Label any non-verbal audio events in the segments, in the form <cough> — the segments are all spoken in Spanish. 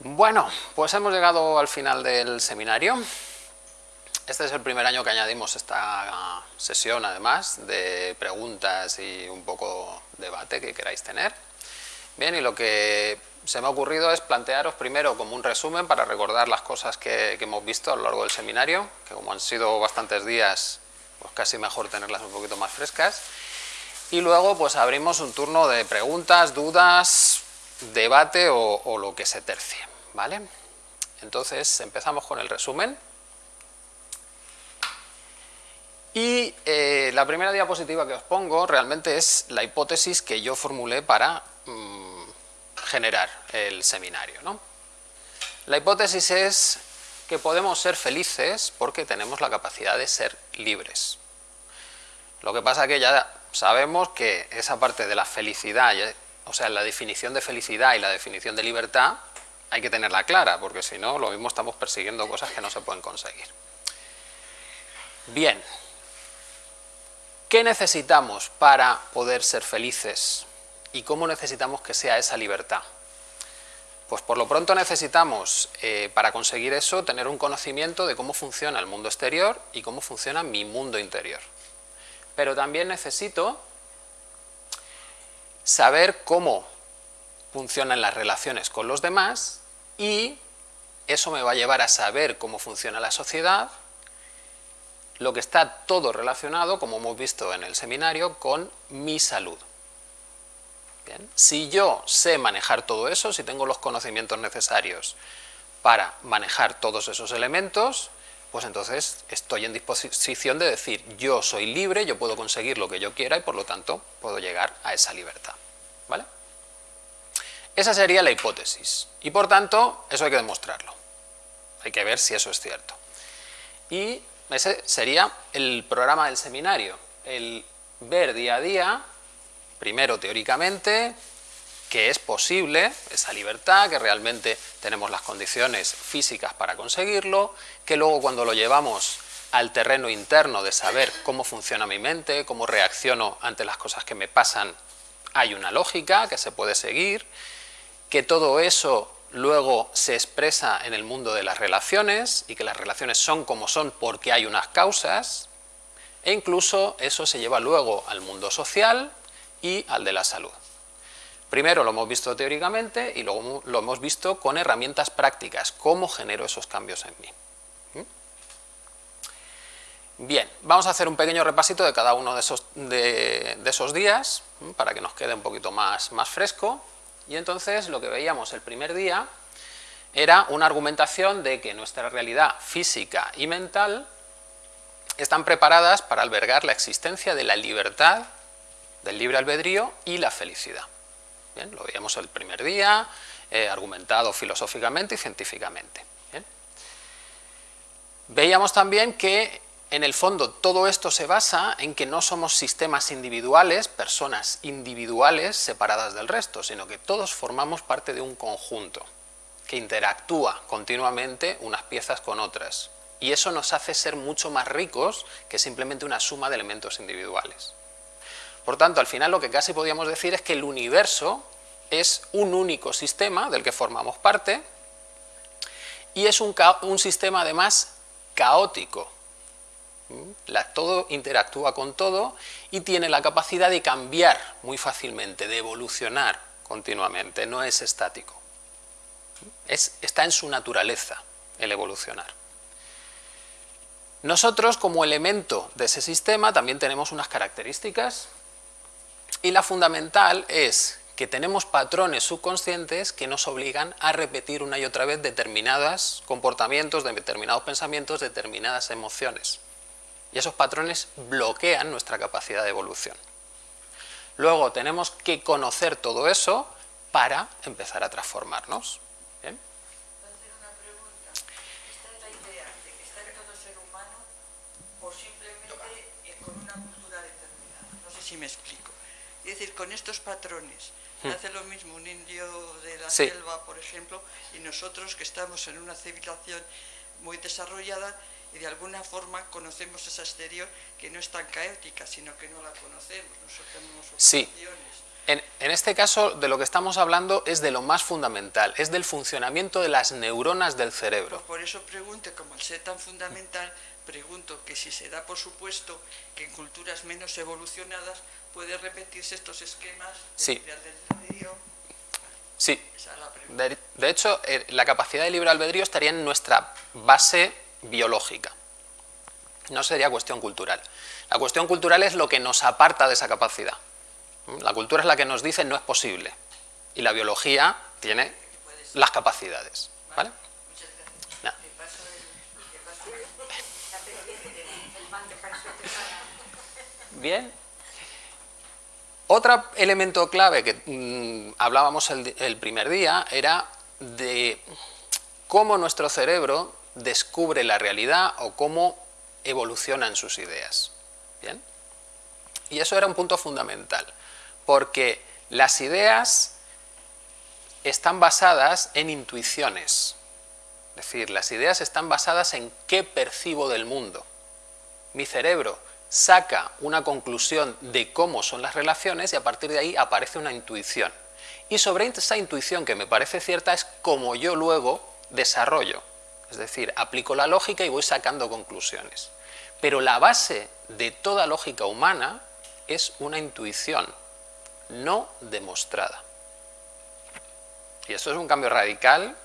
Bueno, pues hemos llegado al final del seminario. Este es el primer año que añadimos esta sesión, además, de preguntas y un poco debate que queráis tener. Bien, y lo que se me ha ocurrido es plantearos primero como un resumen para recordar las cosas que, hemos visto a lo largo del seminario, que como han sido bastantes días, pues casi mejor tenerlas un poquito más frescas. Y luego pues abrimos un turno de preguntas, dudas, debate o, lo que se tercie, ¿vale? Entonces empezamos con el resumen. Y eh, la primera diapositiva que os pongo realmente es la hipótesis que yo formulé para mm, generar el seminario. ¿no? La hipótesis es que podemos ser felices porque tenemos la capacidad de ser libres. Lo que pasa es que ya sabemos que esa parte de la felicidad o sea, la definición de felicidad y la definición de libertad hay que tenerla clara, porque si no, lo mismo estamos persiguiendo cosas que no se pueden conseguir. Bien, ¿qué necesitamos para poder ser felices? ¿Y cómo necesitamos que sea esa libertad? Pues por lo pronto necesitamos, eh, para conseguir eso, tener un conocimiento de cómo funciona el mundo exterior y cómo funciona mi mundo interior. Pero también necesito saber cómo funcionan las relaciones con los demás y eso me va a llevar a saber cómo funciona la sociedad, lo que está todo relacionado, como hemos visto en el seminario, con mi salud. Si yo sé manejar todo eso, si tengo los conocimientos necesarios para manejar todos esos elementos, pues entonces estoy en disposición de decir yo soy libre, yo puedo conseguir lo que yo quiera y por lo tanto puedo llegar a esa libertad. ¿vale? Esa sería la hipótesis y por tanto eso hay que demostrarlo. Hay que ver si eso es cierto. Y ese sería el programa del seminario, el ver día a día, primero teóricamente, que es posible esa libertad, que realmente tenemos las condiciones físicas para conseguirlo, que luego cuando lo llevamos al terreno interno de saber cómo funciona mi mente, cómo reacciono ante las cosas que me pasan, hay una lógica que se puede seguir, que todo eso luego se expresa en el mundo de las relaciones y que las relaciones son como son porque hay unas causas, e incluso eso se lleva luego al mundo social y al de la salud. Primero lo hemos visto teóricamente y luego lo hemos visto con herramientas prácticas, cómo genero esos cambios en mí. ¿Mm? Bien, vamos a hacer un pequeño repasito de cada uno de esos, de, esos días, para que nos quede un poquito más, más fresco. Y entonces lo que veíamos el primer día era una argumentación de que nuestra realidad física y mental están preparadas para albergar la existencia de la libertad, del libre albedrío y la felicidad lo veíamos el primer día, eh, argumentado filosóficamente y científicamente. Veíamos también que en el fondo todo esto se basa en que no somos sistemas individuales, personas individuales separadas del resto, sino que todos formamos parte de un conjunto que interactúa continuamente unas piezas con otras. Y eso nos hace ser mucho más ricos que simplemente una suma de elementos individuales. Por tanto, al final lo que casi podríamos decir es que el universo es un único sistema del que formamos parte y es un, sistema además caótico. Todo interactúa con todo y tiene la capacidad de cambiar muy fácilmente, de evolucionar continuamente, no es estático. está en su naturaleza el evolucionar. Nosotros como elemento de ese sistema también tenemos unas características y la fundamental es que tenemos patrones subconscientes que nos obligan a repetir una y otra vez determinados comportamientos, determinados pensamientos, determinadas emociones. Y esos patrones bloquean nuestra capacidad de evolución. Luego tenemos que conocer todo eso para empezar a transformarnos. ¿Bien? una pregunta. ¿Esta es la idea de que está en todo ser humano o simplemente con una cultura determinada? No sé si me explico. Es decir, con estos patrones, hmm. hace lo mismo un indio de la selva, por ejemplo, y nosotros que estamos en una civilización muy desarrollada y de alguna forma conocemos esa exterior que no es tan caótica, sino que no la conocemos, nosotros tenemos Sí. En, este caso, de lo que estamos hablando es de lo más fundamental, es del funcionamiento de las neuronas del cerebro. Por eso pregunto, como al ser tan fundamental, pregunto que si se da por supuesto que en culturas menos evolucionadas puede repetirse estos esquemas de sí. albedrío. Sí. De, de, hecho, eh, la capacidad de libre albedrío estaría en nuestra base biológica. No sería cuestión cultural. La cuestión cultural es lo que nos aparta de esa capacidad. La cultura es la que nos dice no es posible. Y la biología tiene las capacidades. ¿vale? Bien. Otro elemento clave que mm, hablábamos el primer día era de cómo nuestro cerebro descubre la realidad o cómo evolucionan sus ideas. ¿Bien? Y eso era un punto fundamental, porque las ideas están basadas en intuiciones. Es decir, las ideas están basadas en qué percibo del mundo. Mi cerebro saca una conclusión de cómo son las relaciones y a partir de ahí aparece una intuición. Y sobre esa intuición que me parece cierta es como yo luego desarrollo. Es decir, aplico la lógica y voy sacando conclusiones. Pero la base de toda lógica humana es una intuición, no demostrada. Y esto es un cambio radical,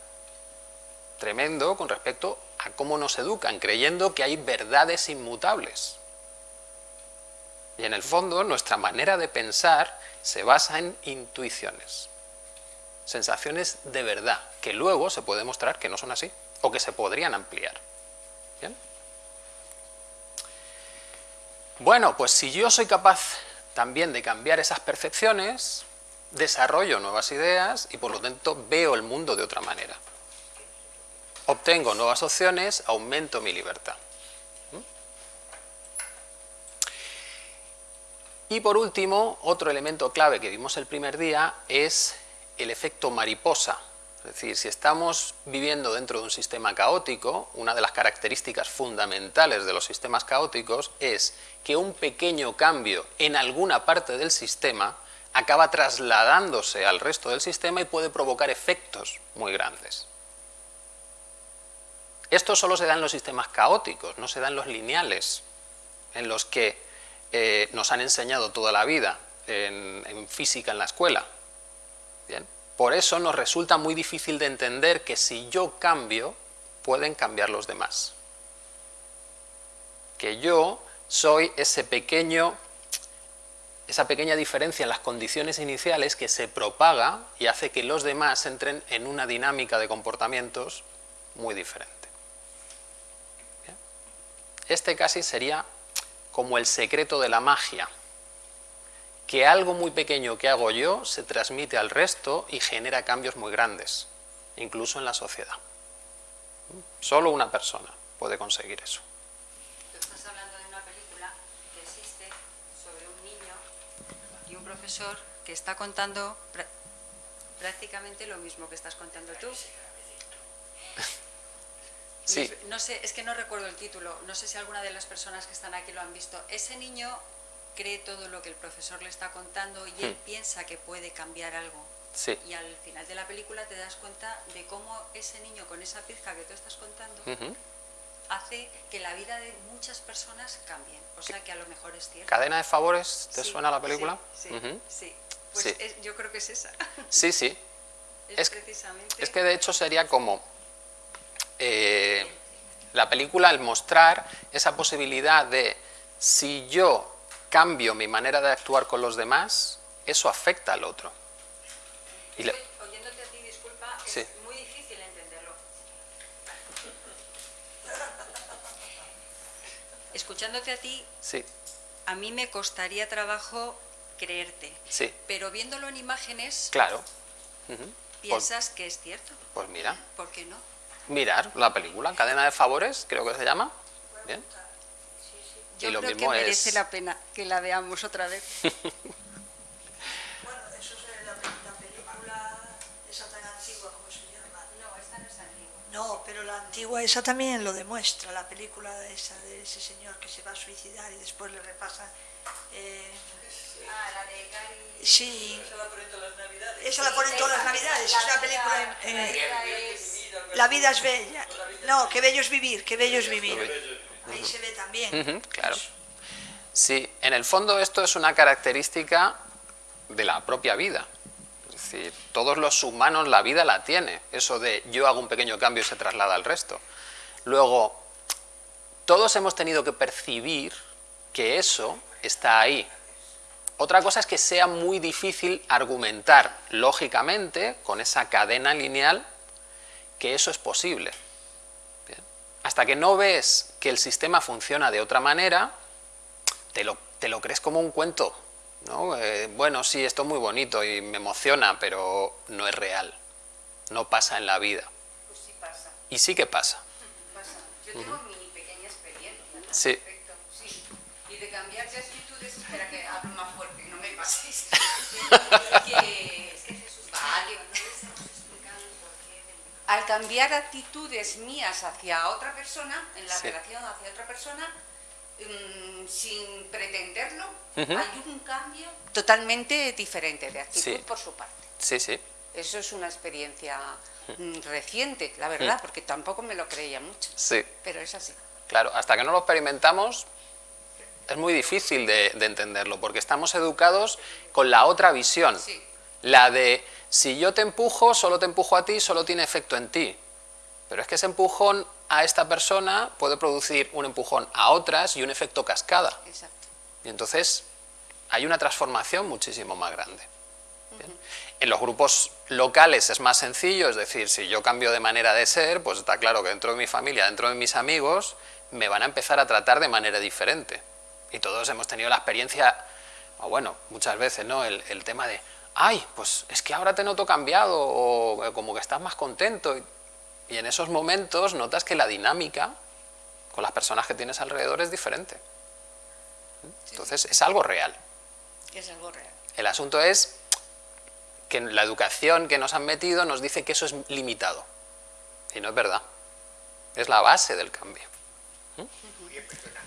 tremendo, con respecto a cómo nos educan, creyendo que hay verdades inmutables. Y en el fondo, nuestra manera de pensar se basa en intuiciones, sensaciones de verdad, que luego se puede demostrar que no son así, o que se podrían ampliar. Bueno, pues si yo soy capaz también de cambiar esas percepciones, desarrollo nuevas ideas y por lo tanto veo el mundo de otra manera. Obtengo nuevas opciones, aumento mi libertad. Y por último, otro elemento clave que vimos el primer día es el efecto mariposa. Es decir, si estamos viviendo dentro de un sistema caótico, una de las características fundamentales de los sistemas caóticos es que un pequeño cambio en alguna parte del sistema acaba trasladándose al resto del sistema y puede provocar efectos muy grandes. Esto solo se da en los sistemas caóticos, no se da en los lineales, en los que eh, nos han enseñado toda la vida en, en física en la escuela. Por eso nos resulta muy difícil de entender que si yo cambio, pueden cambiar los demás. Que yo soy ese pequeño, esa pequeña diferencia en las condiciones iniciales que se propaga y hace que los demás entren en una dinámica de comportamientos muy diferente. Este casi sería como el secreto de la magia que algo muy pequeño que hago yo se transmite al resto y genera cambios muy grandes, incluso en la sociedad. Solo una persona puede conseguir eso. Tú estás hablando de una película que existe sobre un niño y un profesor que está contando prácticamente lo mismo que estás contando tú. Sí. No sé, es que no recuerdo el título, no sé si alguna de las personas que están aquí lo han visto. Ese niño cree todo lo que el profesor le está contando y él hmm. piensa que puede cambiar algo. Y al final de la película te das cuenta de cómo ese niño con esa pizca que tú estás contando hace que la vida de muchas personas cambie. O sea que a lo mejor es cierto. ¿Cadena de favores? ¿Te suena la película? Sí, sí. Pues yo creo que es esa. <laughs> Sí, sí. es, precisamente... es que de hecho sería como eh, la película al mostrar esa posibilidad de si yo cambio mi manera de actuar con los demás, eso afecta al otro. Y Oyéndote a ti, disculpa, es muy difícil entenderlo. Escuchándote a ti, sí. a mí me costaría trabajo creerte. Sí. Pero viéndolo en imágenes, claro. piensas que es cierto. Pues mira. ¿Por qué no? Mirar la película, Cadena de Favores, creo que se llama. Bien. Yo y lo creo mismo que merece la pena que la veamos otra vez. <laughs> bueno, eso es la, la, película esa tan antigua, ¿cómo se llama? No, esta no es antigua. No, pero la antigua esa también lo demuestra, la película esa de ese señor que se va a suicidar y después le repasa... Eh, Ah, la de Cari... Sí. Esa la ponen todas las navidades. Esa la ponen todas las navidades, es una película... en- La vida es bella. No, qué bello es vivir, qué bello es vivir. Ahí se ve también. Claro. Sí, en el fondo esto es una característica de la propia vida. Es decir, todos los humanos la vida la tiene, eso de yo hago un pequeño cambio y se traslada al resto. Luego, todos hemos tenido que percibir que eso está ahí. Otra cosa es que sea muy difícil argumentar lógicamente, con esa cadena lineal, que eso es posible. Hasta que no ves que el sistema funciona de otra manera, te lo, te lo crees como un cuento. ¿no? Eh, bueno, sí, esto es muy bonito y me emociona, pero no es real. No pasa en la vida. Pues sí pasa, Y sí que pasa. pasa. Yo tengo mi pequeña experiencia. al Sí. respecto, sí. Y de cambiar de actitudes, espera que hablo más fuerte, no me paséis. <laughs> Al cambiar actitudes mías hacia otra persona, en la Sí. relación hacia otra persona, mm, sin pretenderlo, hay un cambio totalmente diferente de actitud Sí. por su parte. Sí, sí. Eso es una experiencia mm, reciente, la verdad, porque tampoco me lo creía mucho, Sí. pero es así. Claro, hasta que no lo experimentamos es muy difícil de, de entenderlo, porque estamos educados con la otra visión, Sí. la de si yo te empujo, solo te empujo a ti, solo tiene efecto en ti. Pero es que ese empujón a esta persona puede producir un empujón a otras y un efecto cascada. Exacto. Y entonces hay una transformación muchísimo más grande. Bien. En los grupos locales es más sencillo, es decir, si yo cambio de manera de ser, pues está claro que dentro de mi familia, dentro de mis amigos, me van a empezar a tratar de manera diferente. Y todos hemos tenido la experiencia, o bueno, muchas veces, ¿no? El, el tema de, ay, pues es que ahora te noto cambiado, o eh, como que estás más contento. Y, en esos momentos notas que la dinámica con las personas que tienes alrededor es diferente. Entonces es algo real. Es algo real. El asunto es que la educación que nos han metido nos dice que eso es limitado. Y no es verdad. Es la base del cambio. Perdona.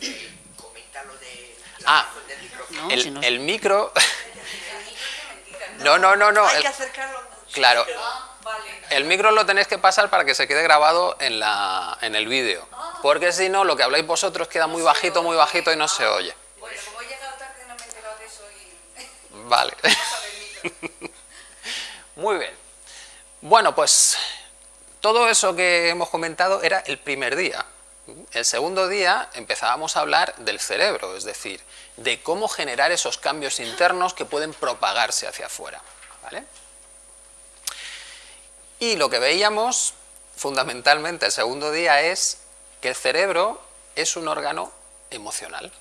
Eh, Comenta lo de la Ah. razón del micrófono. No, el, si no- el micro... <laughs> no, no, no, no. Hay el- que acercarlo mucho. claro. Ah, vale. El micro lo tenéis que pasar para que se quede grabado en, la, en el vídeo. Porque si no, lo que habláis vosotros queda muy bajito, muy bajito y no se oye. Bueno, como he llegado tarde no me he enterado de eso y... <laughs> Vale. <laughs> <laughs> Muy bien. Bueno, pues todo eso que hemos comentado era el primer día. El segundo día empezábamos a hablar del cerebro, es decir, de cómo generar esos cambios internos que pueden propagarse hacia afuera. ¿vale? Y lo que veíamos fundamentalmente el segundo día es que el cerebro es un órgano emocional.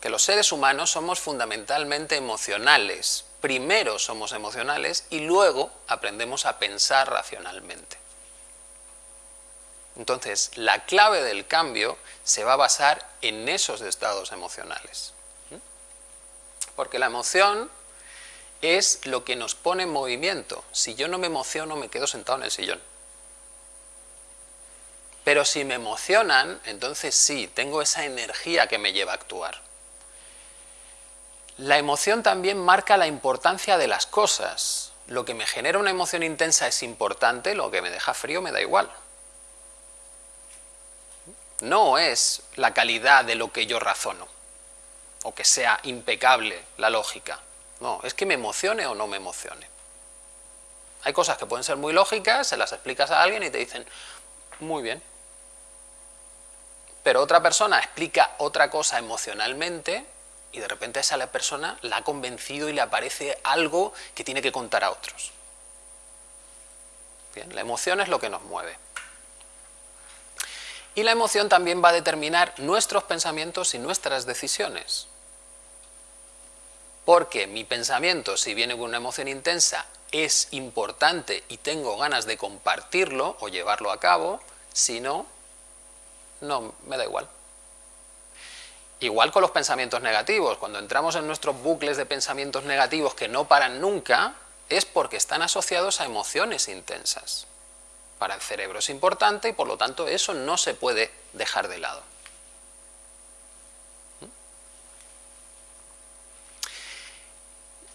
Que los seres humanos somos fundamentalmente emocionales. Primero somos emocionales y luego aprendemos a pensar racionalmente. Entonces, la clave del cambio se va a basar en esos estados emocionales. Porque la emoción es lo que nos pone en movimiento. Si yo no me emociono, me quedo sentado en el sillón. Pero si me emocionan, entonces sí, tengo esa energía que me lleva a actuar. La emoción también marca la importancia de las cosas. Lo que me genera una emoción intensa es importante, lo que me deja frío me da igual. No es la calidad de lo que yo razono, o que sea impecable la lógica. No, es que me emocione o no me emocione. Hay cosas que pueden ser muy lógicas, se las explicas a alguien y te dicen, muy bien. Pero otra persona explica otra cosa emocionalmente y de repente esa persona la ha convencido y le aparece algo que tiene que contar a otros. Bien, la emoción es lo que nos mueve. Y la emoción también va a determinar nuestros pensamientos y nuestras decisiones. Porque mi pensamiento, si viene con una emoción intensa, es importante y tengo ganas de compartirlo o llevarlo a cabo, si no, no, me da igual. Igual con los pensamientos negativos, cuando entramos en nuestros bucles de pensamientos negativos que no paran nunca, es porque están asociados a emociones intensas. Para el cerebro es importante y por lo tanto eso no se puede dejar de lado.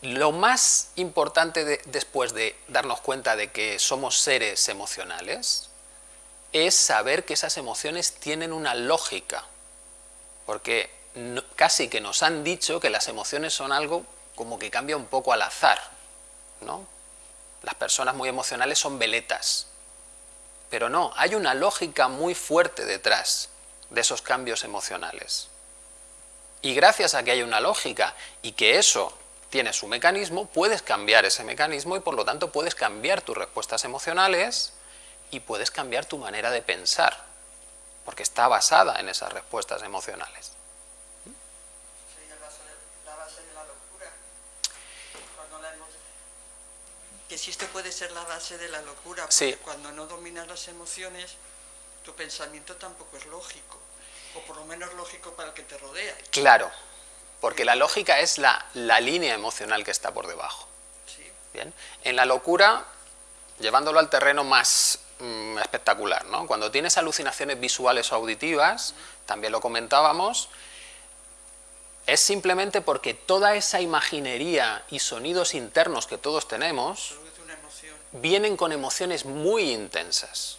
lo más importante después de darnos cuenta de que somos seres emocionales es saber que esas emociones tienen una lógica, porque casi que nos han dicho que las emociones son algo como que cambia un poco al azar, ¿no? Las personas muy emocionales son veletas, pero no, hay una lógica muy fuerte detrás de esos cambios emocionales. Y gracias a que hay una lógica y que eso tiene su mecanismo, puedes cambiar ese mecanismo y por lo tanto puedes cambiar tus respuestas emocionales y puedes cambiar tu manera de pensar, porque está basada en esas respuestas emocionales. la base de la locura. Que si esto puede ser la base de la locura, porque cuando no dominas las emociones, tu pensamiento tampoco es lógico, o por lo menos lógico para el que te rodea. Claro, porque la lógica es la, la línea emocional que está por debajo. Bien. En la locura, llevándolo al terreno más Mm, espectacular. ¿no? Cuando tienes alucinaciones visuales o auditivas, también lo comentábamos, es simplemente porque toda esa imaginería y sonidos internos que todos tenemos vienen con emociones muy intensas.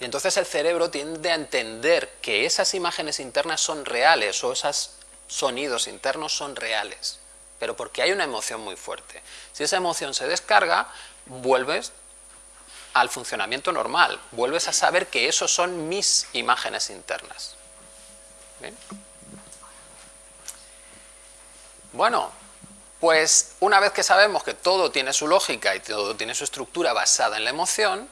Y entonces el cerebro tiende a entender que esas imágenes internas son reales o esos sonidos internos son reales, pero porque hay una emoción muy fuerte. Si esa emoción se descarga, vuelves al funcionamiento normal. Vuelves a saber que esos son mis imágenes internas. Bueno, pues una vez que sabemos que todo tiene su lógica y todo tiene su estructura basada en la emoción,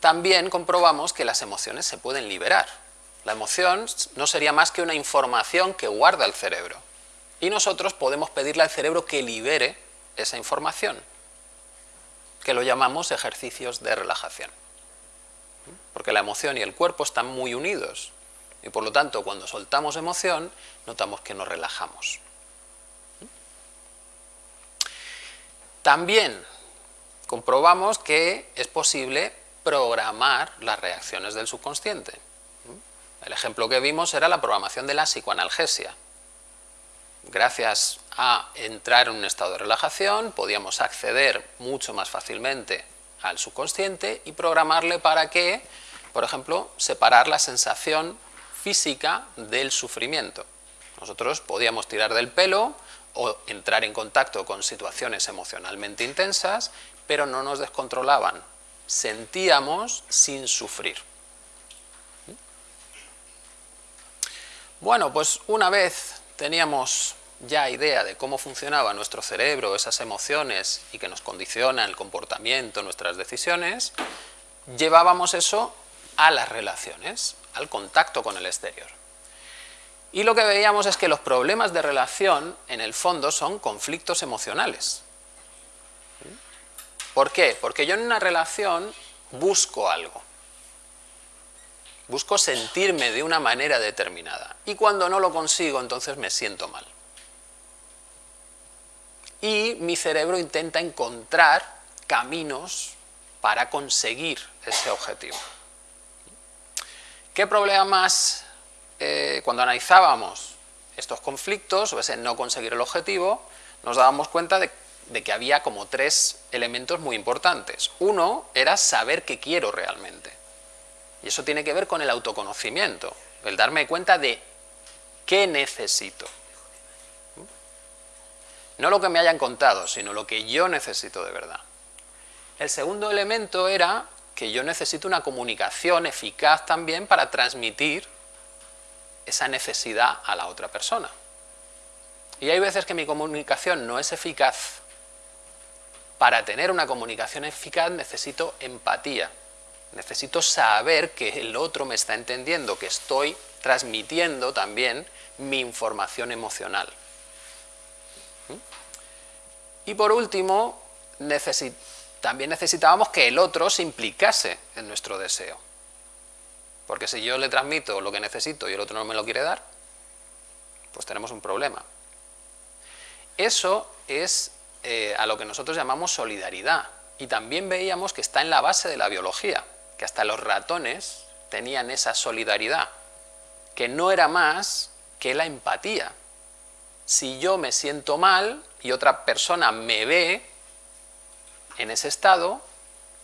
también comprobamos que las emociones se pueden liberar. La emoción no sería más que una información que guarda el cerebro. Y nosotros podemos pedirle al cerebro que libere esa información que lo llamamos ejercicios de relajación. Porque la emoción y el cuerpo están muy unidos y por lo tanto cuando soltamos emoción notamos que nos relajamos. También comprobamos que es posible programar las reacciones del subconsciente. El ejemplo que vimos era la programación de la psicoanalgesia gracias a entrar en un estado de relajación, podíamos acceder mucho más fácilmente al subconsciente y programarle para que, por ejemplo, separar la sensación física del sufrimiento. Nosotros podíamos tirar del pelo o entrar en contacto con situaciones emocionalmente intensas, pero no nos descontrolaban. Sentíamos sin sufrir. Bueno, pues una vez teníamos ya idea de cómo funcionaba nuestro cerebro, esas emociones y que nos condicionan el comportamiento, nuestras decisiones, llevábamos eso a las relaciones, al contacto con el exterior. Y lo que veíamos es que los problemas de relación, en el fondo, son conflictos emocionales. ¿Por qué? Porque yo en una relación busco algo. Busco sentirme de una manera determinada. Y cuando no lo consigo, entonces me siento mal y mi cerebro intenta encontrar caminos para conseguir ese objetivo. ¿Qué problema más eh, cuando analizábamos estos conflictos o ese no conseguir el objetivo, nos dábamos cuenta de, de que había como tres elementos muy importantes. Uno era saber qué quiero realmente. Y eso tiene que ver con el autoconocimiento, el darme cuenta de qué necesito. No lo que me hayan contado, sino lo que yo necesito de verdad. El segundo elemento era que yo necesito una comunicación eficaz también para transmitir esa necesidad a la otra persona. Y hay veces que mi comunicación no es eficaz. Para tener una comunicación eficaz necesito empatía. Necesito saber que el otro me está entendiendo, que estoy transmitiendo también mi información emocional. Y por último, también necesitábamos que el otro se implicase en nuestro deseo. Porque si yo le transmito lo que necesito y el otro no me lo quiere dar, pues tenemos un problema. Eso es eh, a lo que nosotros llamamos solidaridad. Y también veíamos que está en la base de la biología, que hasta los ratones tenían esa solidaridad, que no era más que la empatía. Si yo me siento mal, y otra persona me ve en ese estado,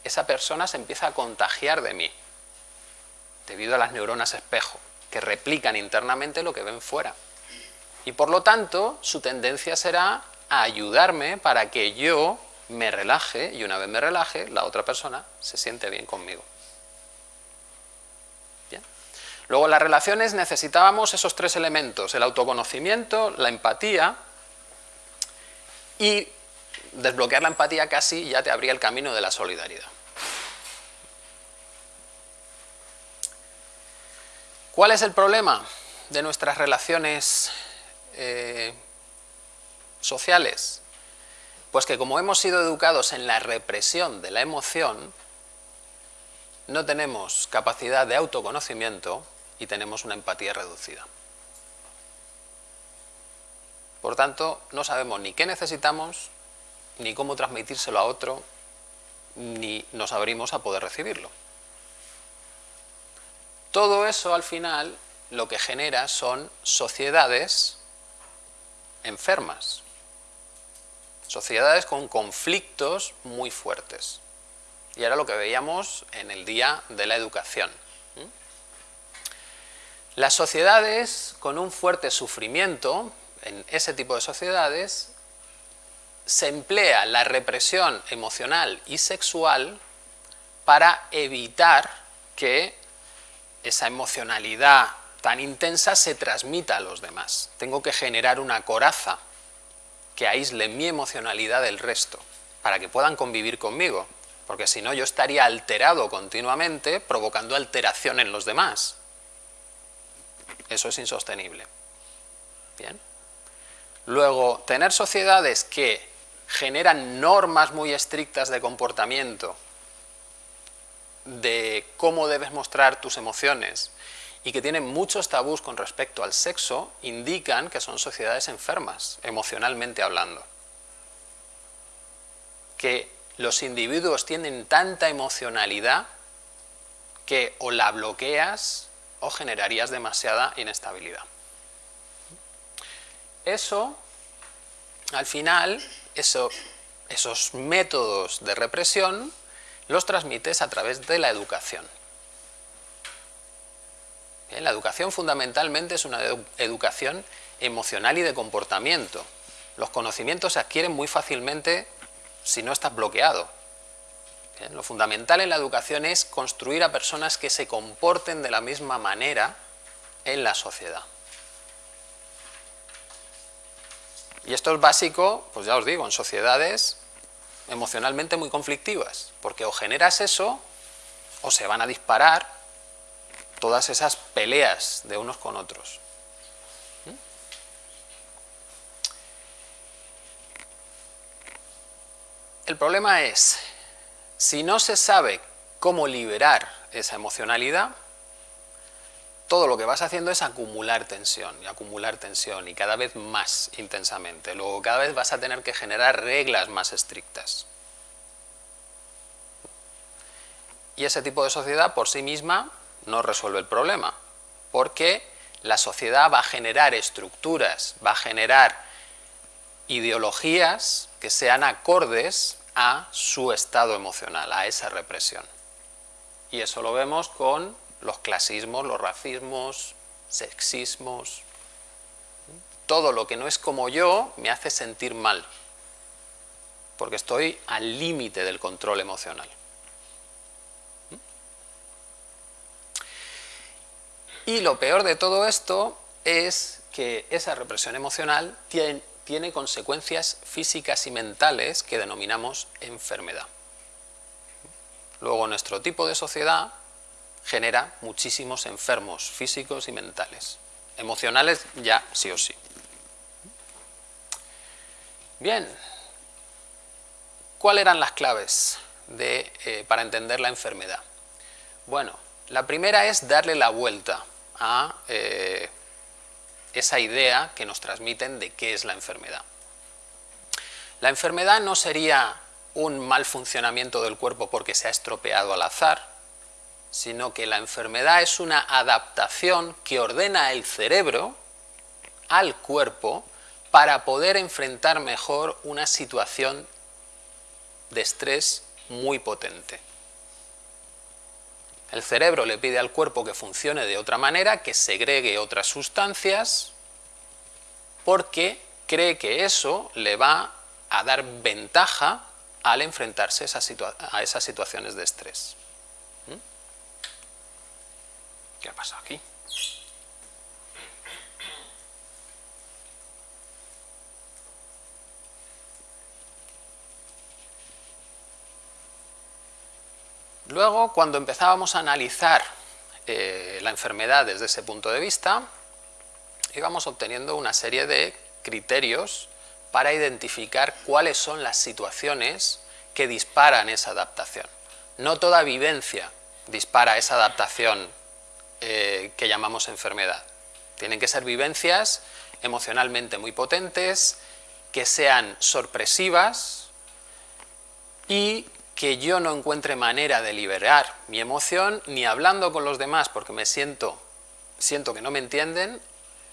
esa persona se empieza a contagiar de mí, debido a las neuronas espejo, que replican internamente lo que ven fuera. Y por lo tanto, su tendencia será a ayudarme para que yo me relaje, y una vez me relaje, la otra persona se siente bien conmigo. Luego en las relaciones necesitábamos esos tres elementos, el autoconocimiento, la empatía y desbloquear la empatía casi ya te abría el camino de la solidaridad. ¿Cuál es el problema de nuestras relaciones eh, sociales? Pues que como hemos sido educados en la represión de la emoción, no tenemos capacidad de autoconocimiento y tenemos una empatía reducida. Por tanto, no sabemos ni qué necesitamos, ni cómo transmitírselo a otro, ni nos abrimos a poder recibirlo. Todo eso al final lo que genera son sociedades enfermas, sociedades con conflictos muy fuertes. Y era lo que veíamos en el día de la educación. Las sociedades con un fuerte sufrimiento, en ese tipo de sociedades, se emplea la represión emocional y sexual para evitar que esa emocionalidad tan intensa se transmita a los demás. Tengo que generar una coraza que aísle mi emocionalidad del resto, para que puedan convivir conmigo, porque si no yo estaría alterado continuamente, provocando alteración en los demás. Eso es insostenible. Bien. Luego, tener sociedades que generan normas muy estrictas de comportamiento, de cómo debes mostrar tus emociones, y que tienen muchos tabús con respecto al sexo, indican que son sociedades enfermas, emocionalmente hablando. Que los individuos tienen tanta emocionalidad que o la bloqueas o generarías demasiada inestabilidad. Eso, al final, esos métodos de represión los transmites a través de la educación. la educación fundamentalmente es una educación emocional y de comportamiento. Los conocimientos se adquieren muy fácilmente si no estás bloqueado. Lo fundamental en la educación es construir a personas que se comporten de la misma manera en la sociedad. Y esto es básico, pues ya os digo, en sociedades emocionalmente muy conflictivas, porque o generas eso, o se van a disparar todas esas peleas de unos con otros. ¿Mm? El problema es si no se sabe cómo liberar esa emocionalidad, todo lo que vas haciendo es acumular tensión y acumular tensión y cada vez más intensamente. Luego cada vez vas a tener que generar reglas más estrictas. Y ese tipo de sociedad por sí misma no resuelve el problema, porque la sociedad va a generar estructuras, va a generar ideologías que sean acordes a su estado emocional, a esa represión. Y eso lo vemos con los clasismos, los racismos, sexismos. Todo lo que no es como yo me hace sentir mal, porque estoy al límite del control emocional. Y lo peor de todo esto es que esa represión emocional tiene, tiene consecuencias físicas y mentales que denominamos enfermedad. Luego nuestro tipo de sociedad genera muchísimos enfermos físicos y mentales. Emocionales ya sí o sí. Bien, ¿cuáles eran las claves de, eh, para entender la enfermedad? Bueno, la primera es darle la vuelta a eh, esa idea que nos transmiten de qué es la enfermedad. La enfermedad no sería un mal funcionamiento del cuerpo porque se ha estropeado al azar, sino que la enfermedad es una adaptación que ordena el cerebro al cuerpo para poder enfrentar mejor una situación de estrés muy potente. El cerebro le pide al cuerpo que funcione de otra manera, que segregue otras sustancias, porque cree que eso le va a dar ventaja al enfrentarse a esas situaciones de estrés. ¿Mm? ¿Qué ha pasado aquí? Luego, cuando empezábamos a analizar eh, la enfermedad desde ese punto de vista, íbamos obteniendo una serie de criterios para identificar cuáles son las situaciones que disparan esa adaptación. No toda vivencia dispara esa adaptación eh, que llamamos enfermedad. Tienen que ser vivencias emocionalmente muy potentes, que sean sorpresivas y que yo no encuentre manera de liberar mi emoción ni hablando con los demás porque me siento, siento que no me entienden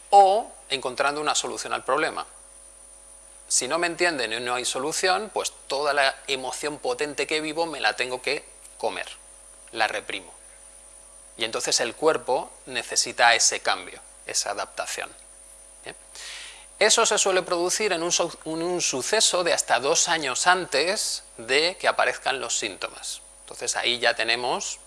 o encontrando una solución al problema. Si no me entienden y no hay solución, pues toda la emoción potente que vivo me la tengo que comer, la reprimo. Y entonces el cuerpo necesita ese cambio, esa adaptación. Eso se suele producir en un, suceso de hasta dos años antes de que aparezcan los síntomas. Entonces ahí ya tenemos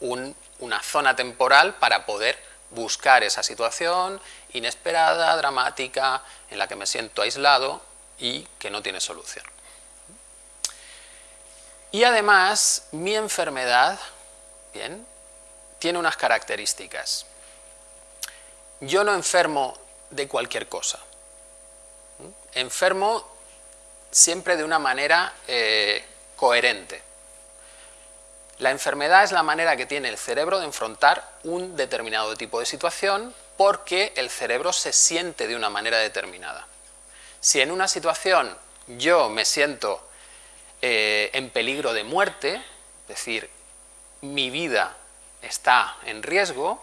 una zona temporal para poder buscar esa situación inesperada, dramática, en la que me siento aislado y que no tiene solución. Y además, mi enfermedad, bien, tiene unas características. Yo no enfermo de cualquier cosa. Enfermo siempre de una manera eh, coherente. La enfermedad es la manera que tiene el cerebro de enfrentar un determinado tipo de situación porque el cerebro se siente de una manera determinada. Si en una situación yo me siento eh, en peligro de muerte, es decir, mi vida está en riesgo,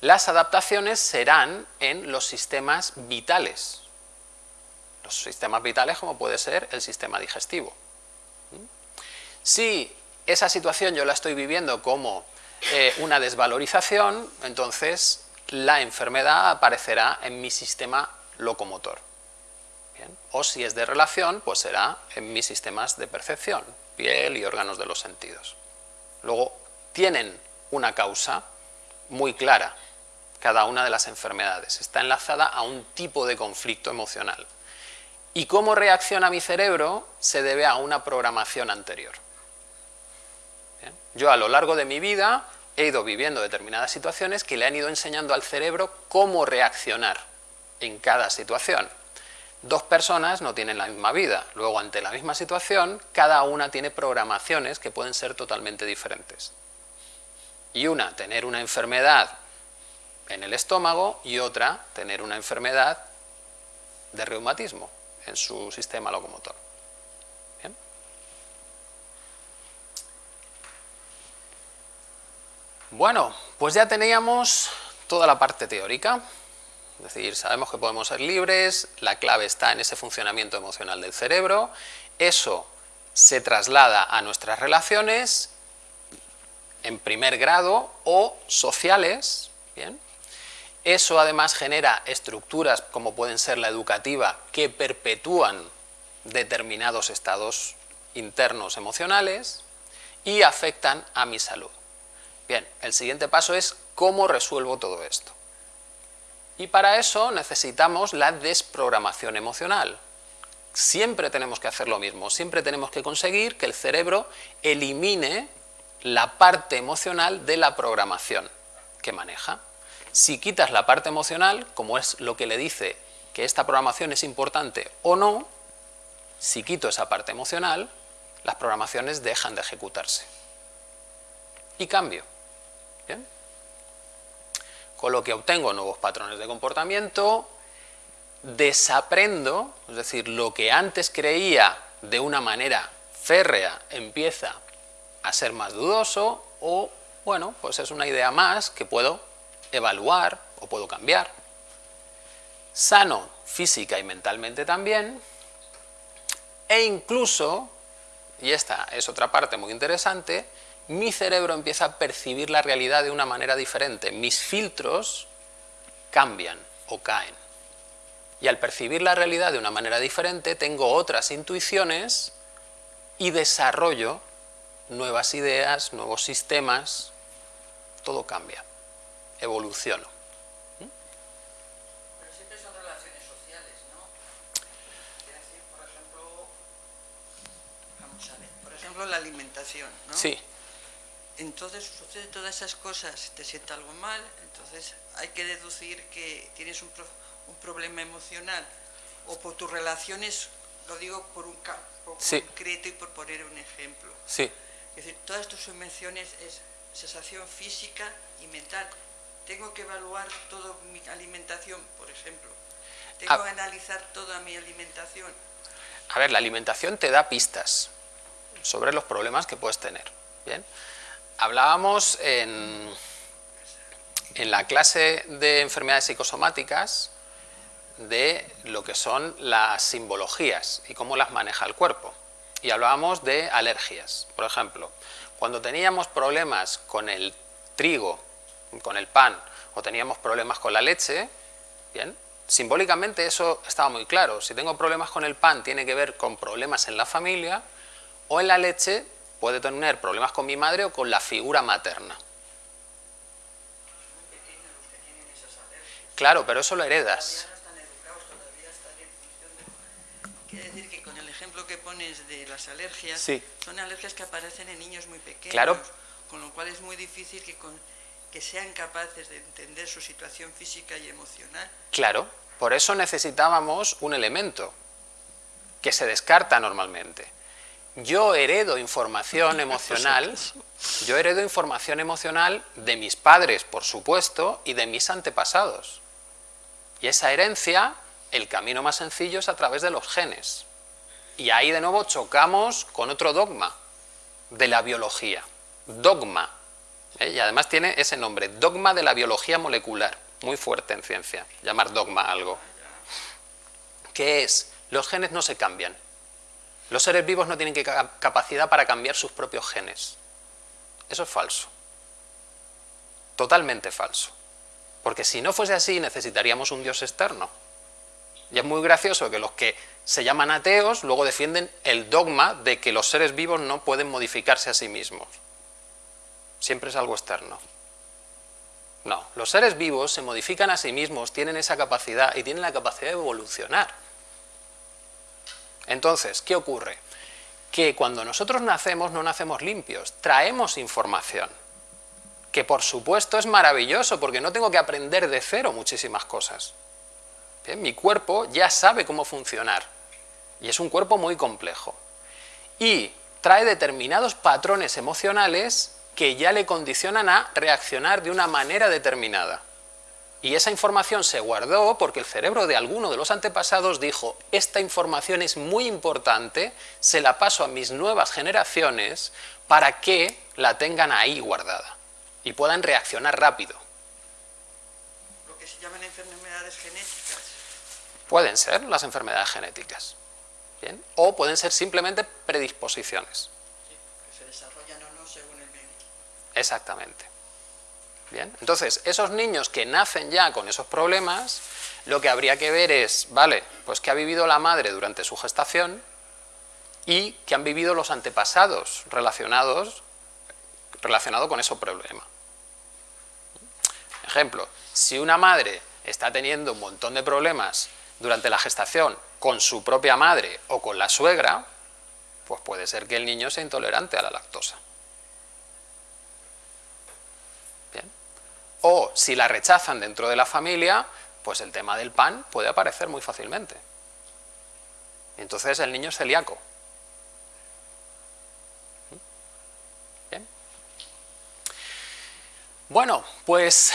las adaptaciones serán en los sistemas vitales. Los sistemas vitales como puede ser el sistema digestivo. Si esa situación yo la estoy viviendo como eh, una desvalorización, entonces la enfermedad aparecerá en mi sistema locomotor. O si es de relación, pues será en mis sistemas de percepción, piel y órganos de los sentidos. Luego, tienen una causa muy clara, cada una de las enfermedades. Está enlazada a un tipo de conflicto emocional. Y cómo reacciona mi cerebro se debe a una programación anterior. Yo a lo largo de mi vida he ido viviendo determinadas situaciones que le han ido enseñando al cerebro cómo reaccionar en cada situación. Dos personas no tienen la misma vida, luego ante la misma situación, cada una tiene programaciones que pueden ser totalmente diferentes. Y una, tener una enfermedad en el estómago, y otra, tener una enfermedad de reumatismo en su sistema locomotor. Bueno, pues ya teníamos toda la parte teórica, es decir, sabemos que podemos ser libres, la clave está en ese funcionamiento emocional del cerebro, eso se traslada a nuestras relaciones en primer grado o sociales, ¿bien? Eso además genera estructuras como pueden ser la educativa que perpetúan determinados estados internos emocionales y afectan a mi salud. Bien, el siguiente paso es cómo resuelvo todo esto. Y para eso necesitamos la desprogramación emocional. Siempre tenemos que hacer lo mismo, siempre tenemos que conseguir que el cerebro elimine la parte emocional de la programación que maneja. Si quitas la parte emocional, como es lo que le dice que esta programación es importante o no, si quito esa parte emocional, las programaciones dejan de ejecutarse. Y cambio. Con lo que obtengo nuevos patrones de comportamiento, desaprendo, es decir, lo que antes creía de una manera férrea empieza a ser más dudoso o, bueno, pues es una idea más que puedo evaluar o puedo cambiar. Sano física y mentalmente también, e incluso, y esta es otra parte muy interesante, mi cerebro empieza a percibir la realidad de una manera diferente, mis filtros cambian o caen. Y al percibir la realidad de una manera diferente, tengo otras intuiciones y desarrollo nuevas ideas, nuevos sistemas, todo cambia, evoluciono. Pero siempre son relaciones sociales, ¿no? por ejemplo, vamos a ver, por ejemplo la alimentación, ¿no? Sí. Entonces sucede todas esas cosas, te sienta algo mal, entonces hay que deducir que tienes un, un problema emocional o por tus relaciones, lo digo por un campo concreto y por poner un ejemplo. Sí. Es decir, todas tus emociones es sensación física y mental. Tengo que evaluar toda mi alimentación, por ejemplo. Tengo ah. que analizar toda mi alimentación. A ver, la alimentación te da pistas sobre los problemas que puedes tener. Bien. Hablábamos en, en la clase de enfermedades psicosomáticas de lo que son las simbologías y cómo las maneja el cuerpo y hablábamos de alergias. Por ejemplo, cuando teníamos problemas con el trigo, con el pan, o teníamos problemas con la leche, bien, simbólicamente eso estaba muy claro. Si tengo problemas con el pan, tiene que ver con problemas en la familia, o en la leche puede tener problemas con mi madre o con la figura materna. Claro, pero eso lo heredas. Pones de las alergias son alergias que aparecen en niños muy pequeños, claro. con lo cual es muy difícil que, que sean capaces de entender su situación física y emocional. Claro, por eso necesitábamos un elemento que se descarta normalmente. Yo heredo información <laughs> emocional, yo heredo información emocional de mis padres, por supuesto, y de mis antepasados. Y esa herencia, el camino más sencillo es a través de los genes. Y ahí de nuevo chocamos con otro dogma de la biología. Dogma. ¿eh? Y además tiene ese nombre, dogma de la biología molecular. Muy fuerte en ciencia, llamar dogma algo. ¿Qué es? Los genes no se cambian. Los seres vivos no tienen capacidad para cambiar sus propios genes. Eso es falso. Totalmente falso. Porque si no fuese así, necesitaríamos un Dios externo. Y es muy gracioso que los que se llaman ateos luego defienden el dogma de que los seres vivos no pueden modificarse a sí mismos. Siempre es algo externo. No, los seres vivos se modifican a sí mismos, tienen esa capacidad y tienen la capacidad de evolucionar. Entonces, ¿qué ocurre? Que cuando nosotros nacemos no nacemos limpios, traemos información, que por supuesto es maravilloso porque no tengo que aprender de cero muchísimas cosas mi cuerpo ya sabe cómo funcionar y es un cuerpo muy complejo. Y trae determinados patrones emocionales que ya le condicionan a reaccionar de una manera determinada. Y esa información se guardó porque el cerebro de alguno de los antepasados dijo, esta información es muy importante, se la paso a mis nuevas generaciones para que la tengan ahí guardada y puedan reaccionar rápido. Lo que se llaman enfermedades genéticas. Pueden ser las enfermedades genéticas, ¿bien? o pueden ser simplemente predisposiciones. Sí, que se desarrollan o no según el medio. Exactamente. Bien, entonces, esos niños que nacen ya con esos problemas, lo que habría que ver es, vale, pues que ha vivido la madre durante su gestación y que han vivido los antepasados relacionados relacionado con ese problema. Ejemplo, si una madre está teniendo un montón de problemas durante la gestación con su propia madre o con la suegra, pues puede ser que el niño sea intolerante a la lactosa. Bien. O si la rechazan dentro de la familia, pues el tema del pan puede aparecer muy fácilmente. Entonces el niño es celíaco. Bien. Bueno, pues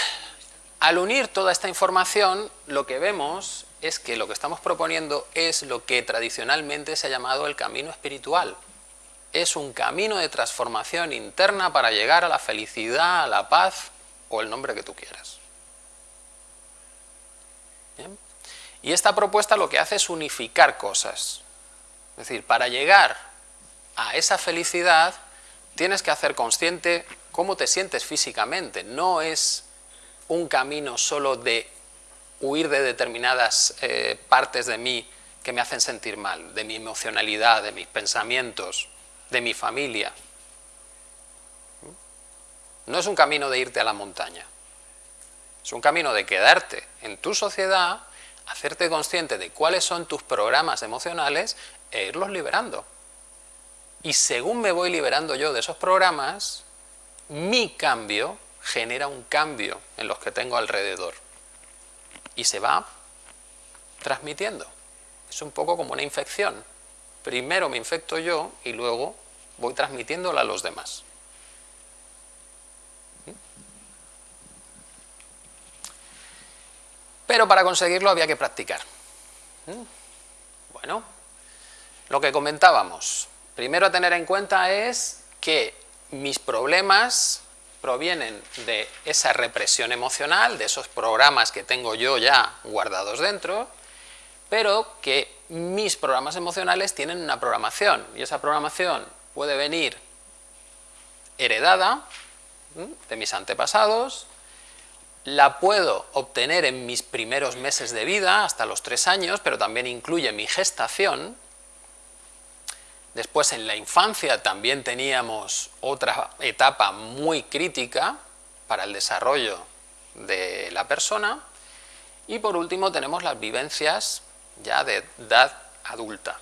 al unir toda esta información, lo que vemos es que lo que estamos proponiendo es lo que tradicionalmente se ha llamado el camino espiritual. Es un camino de transformación interna para llegar a la felicidad, a la paz o el nombre que tú quieras. Y esta propuesta lo que hace es unificar cosas. Es decir, para llegar a esa felicidad tienes que hacer consciente cómo te sientes físicamente. No es un camino solo de huir de determinadas eh, partes de mí que me hacen sentir mal, de mi emocionalidad, de mis pensamientos, de mi familia. No es un camino de irte a la montaña, es un camino de quedarte en tu sociedad, hacerte consciente de cuáles son tus programas emocionales e irlos liberando. Y según me voy liberando yo de esos programas, mi cambio genera un cambio en los que tengo alrededor y se va transmitiendo. Es un poco como una infección. Primero me infecto yo y luego voy transmitiéndola a los demás. Pero para conseguirlo había que practicar. Bueno, lo que comentábamos, primero a tener en cuenta es que mis problemas provienen de esa represión emocional, de esos programas que tengo yo ya guardados dentro, pero que mis programas emocionales tienen una programación, y esa programación puede venir heredada de mis antepasados, la puedo obtener en mis primeros meses de vida, hasta los tres años, pero también incluye mi gestación, Después en la infancia también teníamos otra etapa muy crítica para el desarrollo de la persona. Y por último tenemos las vivencias ya de edad adulta.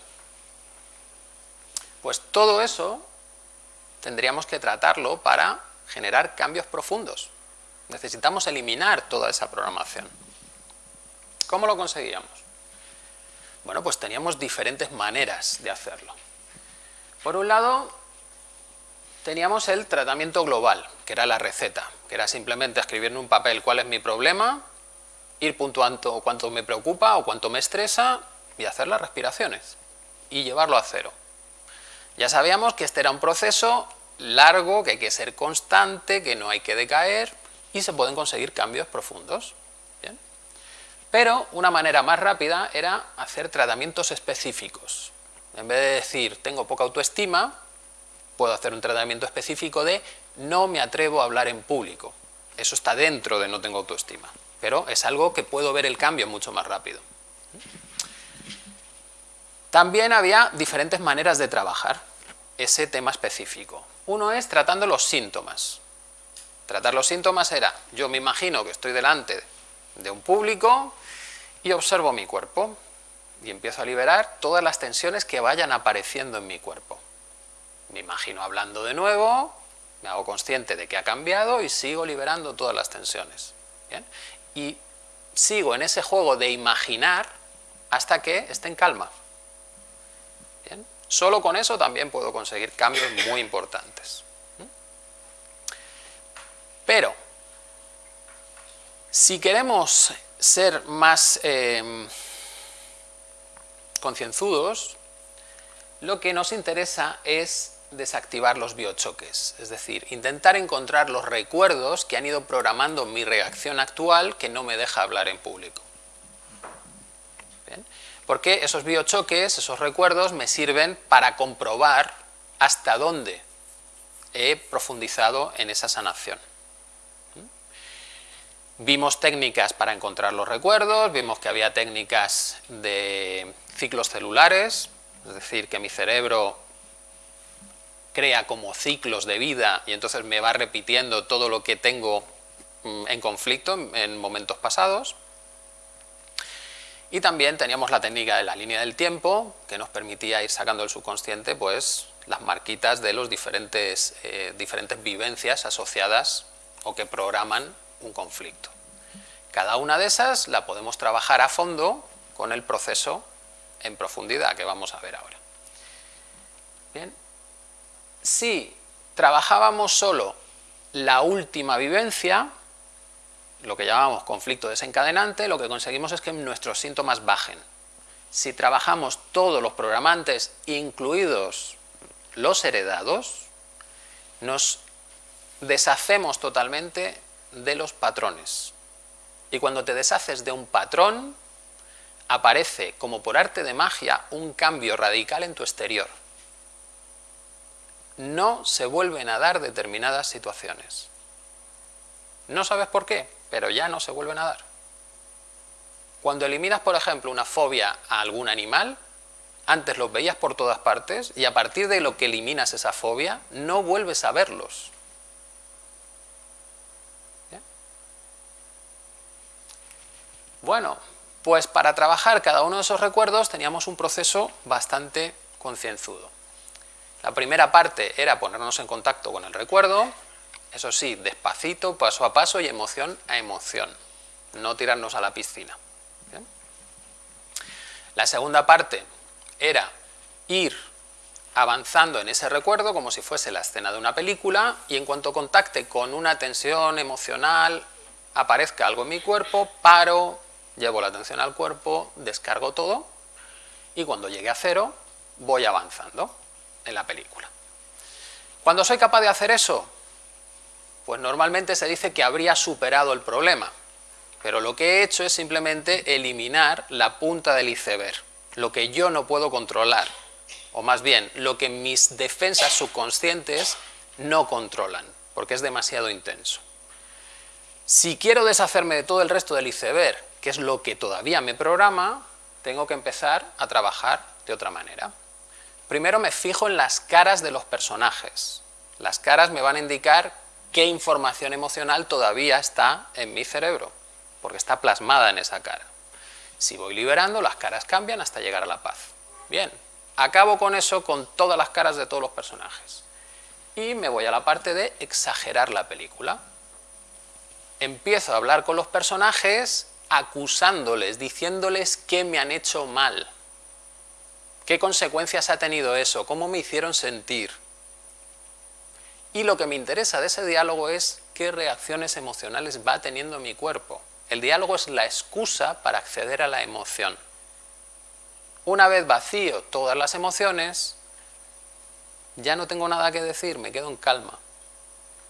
Pues todo eso tendríamos que tratarlo para generar cambios profundos. Necesitamos eliminar toda esa programación. ¿Cómo lo conseguíamos? Bueno, pues teníamos diferentes maneras de hacerlo. Por un lado, teníamos el tratamiento global, que era la receta, que era simplemente escribir en un papel cuál es mi problema, ir puntuando cuánto me preocupa o cuánto me estresa y hacer las respiraciones y llevarlo a cero. Ya sabíamos que este era un proceso largo, que hay que ser constante, que no hay que decaer y se pueden conseguir cambios profundos. Pero una manera más rápida era hacer tratamientos específicos. En vez de decir, tengo poca autoestima, puedo hacer un tratamiento específico de no me atrevo a hablar en público. Eso está dentro de no tengo autoestima, pero es algo que puedo ver el cambio mucho más rápido. También había diferentes maneras de trabajar ese tema específico. Uno es tratando los síntomas. Tratar los síntomas era, yo me imagino que estoy delante de un público y observo mi cuerpo y empiezo a liberar todas las tensiones que vayan apareciendo en mi cuerpo. Me imagino hablando de nuevo, me hago consciente de que ha cambiado y sigo liberando todas las tensiones. Y sigo en ese juego de imaginar hasta que esté en calma. Solo con eso también puedo conseguir cambios muy importantes. Pero, si queremos ser más... Eh, concienzudos, lo que nos interesa es desactivar los biochoques, es decir, intentar encontrar los recuerdos que han ido programando mi reacción actual que no me deja hablar en público. Porque esos biochoques, esos recuerdos, me sirven para comprobar hasta dónde he profundizado en esa sanación. Vimos técnicas para encontrar los recuerdos, vimos que había técnicas de ciclos celulares, es decir, que mi cerebro crea como ciclos de vida y entonces me va repitiendo todo lo que tengo mm, en conflicto en momentos pasados. Y también teníamos la técnica de la línea del tiempo, que nos permitía ir sacando del subconsciente pues, las marquitas de las diferentes, eh, diferentes vivencias asociadas o que programan un conflicto. Cada una de esas la podemos trabajar a fondo con el proceso en profundidad que vamos a ver ahora. Bien, si trabajábamos solo la última vivencia, lo que llamamos conflicto desencadenante, lo que conseguimos es que nuestros síntomas bajen. Si trabajamos todos los programantes, incluidos los heredados, nos deshacemos totalmente de los patrones. Y cuando te deshaces de un patrón, aparece como por arte de magia un cambio radical en tu exterior. No se vuelven a dar determinadas situaciones. No sabes por qué, pero ya no se vuelven a dar. Cuando eliminas, por ejemplo, una fobia a algún animal, antes los veías por todas partes y a partir de lo que eliminas esa fobia, no vuelves a verlos. Bueno, pues para trabajar cada uno de esos recuerdos teníamos un proceso bastante concienzudo. La primera parte era ponernos en contacto con el recuerdo, eso sí, despacito, paso a paso y emoción a emoción, no tirarnos a la piscina. La segunda parte era ir avanzando en ese recuerdo como si fuese la escena de una película y en cuanto contacte con una tensión emocional, aparezca algo en mi cuerpo, paro, llevo la atención al cuerpo, descargo todo y cuando llegue a cero voy avanzando en la película. Cuando soy capaz de hacer eso, pues normalmente se dice que habría superado el problema, pero lo que he hecho es simplemente eliminar la punta del iceberg, lo que yo no puedo controlar, o más bien, lo que mis defensas subconscientes no controlan, porque es demasiado intenso. Si quiero deshacerme de todo el resto del iceberg que es lo que todavía me programa, tengo que empezar a trabajar de otra manera. Primero me fijo en las caras de los personajes. Las caras me van a indicar qué información emocional todavía está en mi cerebro, porque está plasmada en esa cara. Si voy liberando, las caras cambian hasta llegar a la paz. Bien, acabo con eso con todas las caras de todos los personajes. Y me voy a la parte de exagerar la película. Empiezo a hablar con los personajes acusándoles, diciéndoles que me han hecho mal. ¿Qué consecuencias ha tenido eso? ¿Cómo me hicieron sentir? Y lo que me interesa de ese diálogo es qué reacciones emocionales va teniendo mi cuerpo. El diálogo es la excusa para acceder a la emoción. Una vez vacío todas las emociones, ya no tengo nada que decir, me quedo en calma.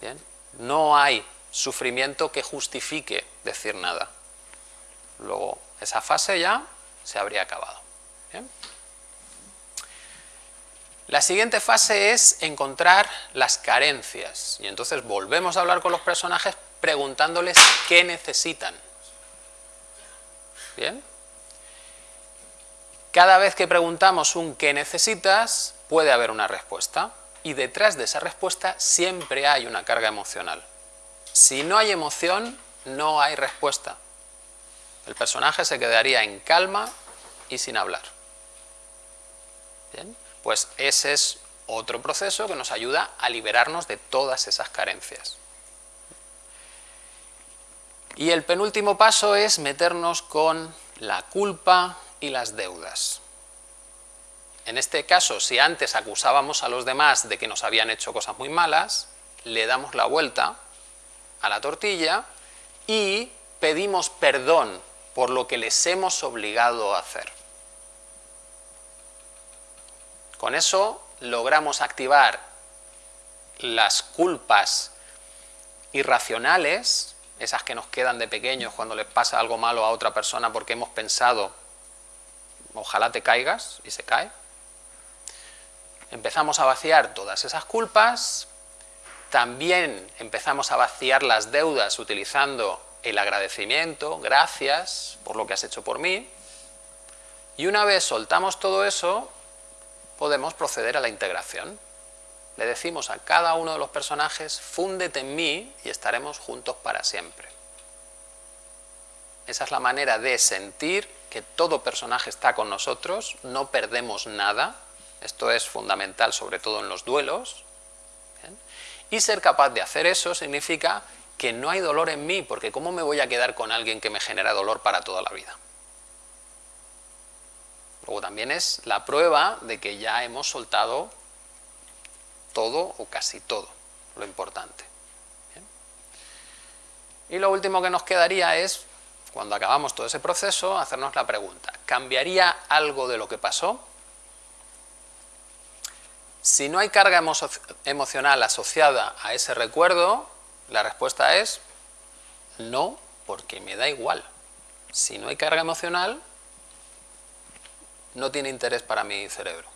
¿Bien? No hay sufrimiento que justifique decir nada. Luego esa fase ya se habría acabado. La siguiente fase es encontrar las carencias y entonces volvemos a hablar con los personajes preguntándoles qué necesitan. ¿Bien? Cada vez que preguntamos un qué necesitas, puede haber una respuesta y detrás de esa respuesta siempre hay una carga emocional. Si no hay emoción, no hay respuesta el personaje se quedaría en calma y sin hablar. ¿Bien? Pues ese es otro proceso que nos ayuda a liberarnos de todas esas carencias. Y el penúltimo paso es meternos con la culpa y las deudas. En este caso, si antes acusábamos a los demás de que nos habían hecho cosas muy malas, le damos la vuelta a la tortilla y pedimos perdón por lo que les hemos obligado a hacer. Con eso logramos activar las culpas irracionales, esas que nos quedan de pequeños cuando les pasa algo malo a otra persona porque hemos pensado, ojalá te caigas, y se cae. Empezamos a vaciar todas esas culpas, también empezamos a vaciar las deudas utilizando el agradecimiento, gracias por lo que has hecho por mí. Y una vez soltamos todo eso, podemos proceder a la integración. Le decimos a cada uno de los personajes, fúndete en mí y estaremos juntos para siempre. Esa es la manera de sentir que todo personaje está con nosotros, no perdemos nada, esto es fundamental sobre todo en los duelos, y ser capaz de hacer eso significa que no hay dolor en mí, porque ¿cómo me voy a quedar con alguien que me genera dolor para toda la vida? Luego también es la prueba de que ya hemos soltado todo o casi todo, lo importante. Y lo último que nos quedaría es, cuando acabamos todo ese proceso, hacernos la pregunta, ¿cambiaría algo de lo que pasó? Si no hay carga emocional asociada a ese recuerdo, la respuesta es no, porque me da igual. Si no hay carga emocional, no tiene interés para mi cerebro.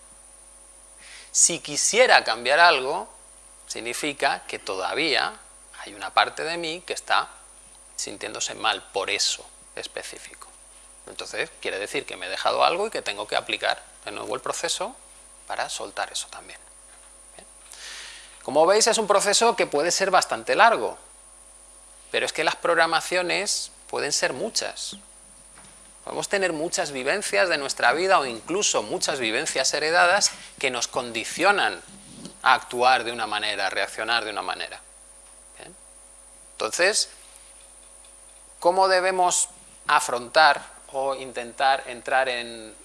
Si quisiera cambiar algo, significa que todavía hay una parte de mí que está sintiéndose mal por eso específico. Entonces, quiere decir que me he dejado algo y que tengo que aplicar de nuevo el proceso para soltar eso también. Como veis, es un proceso que puede ser bastante largo, pero es que las programaciones pueden ser muchas. Podemos tener muchas vivencias de nuestra vida o incluso muchas vivencias heredadas que nos condicionan a actuar de una manera, a reaccionar de una manera. Entonces, ¿cómo debemos afrontar o intentar entrar en,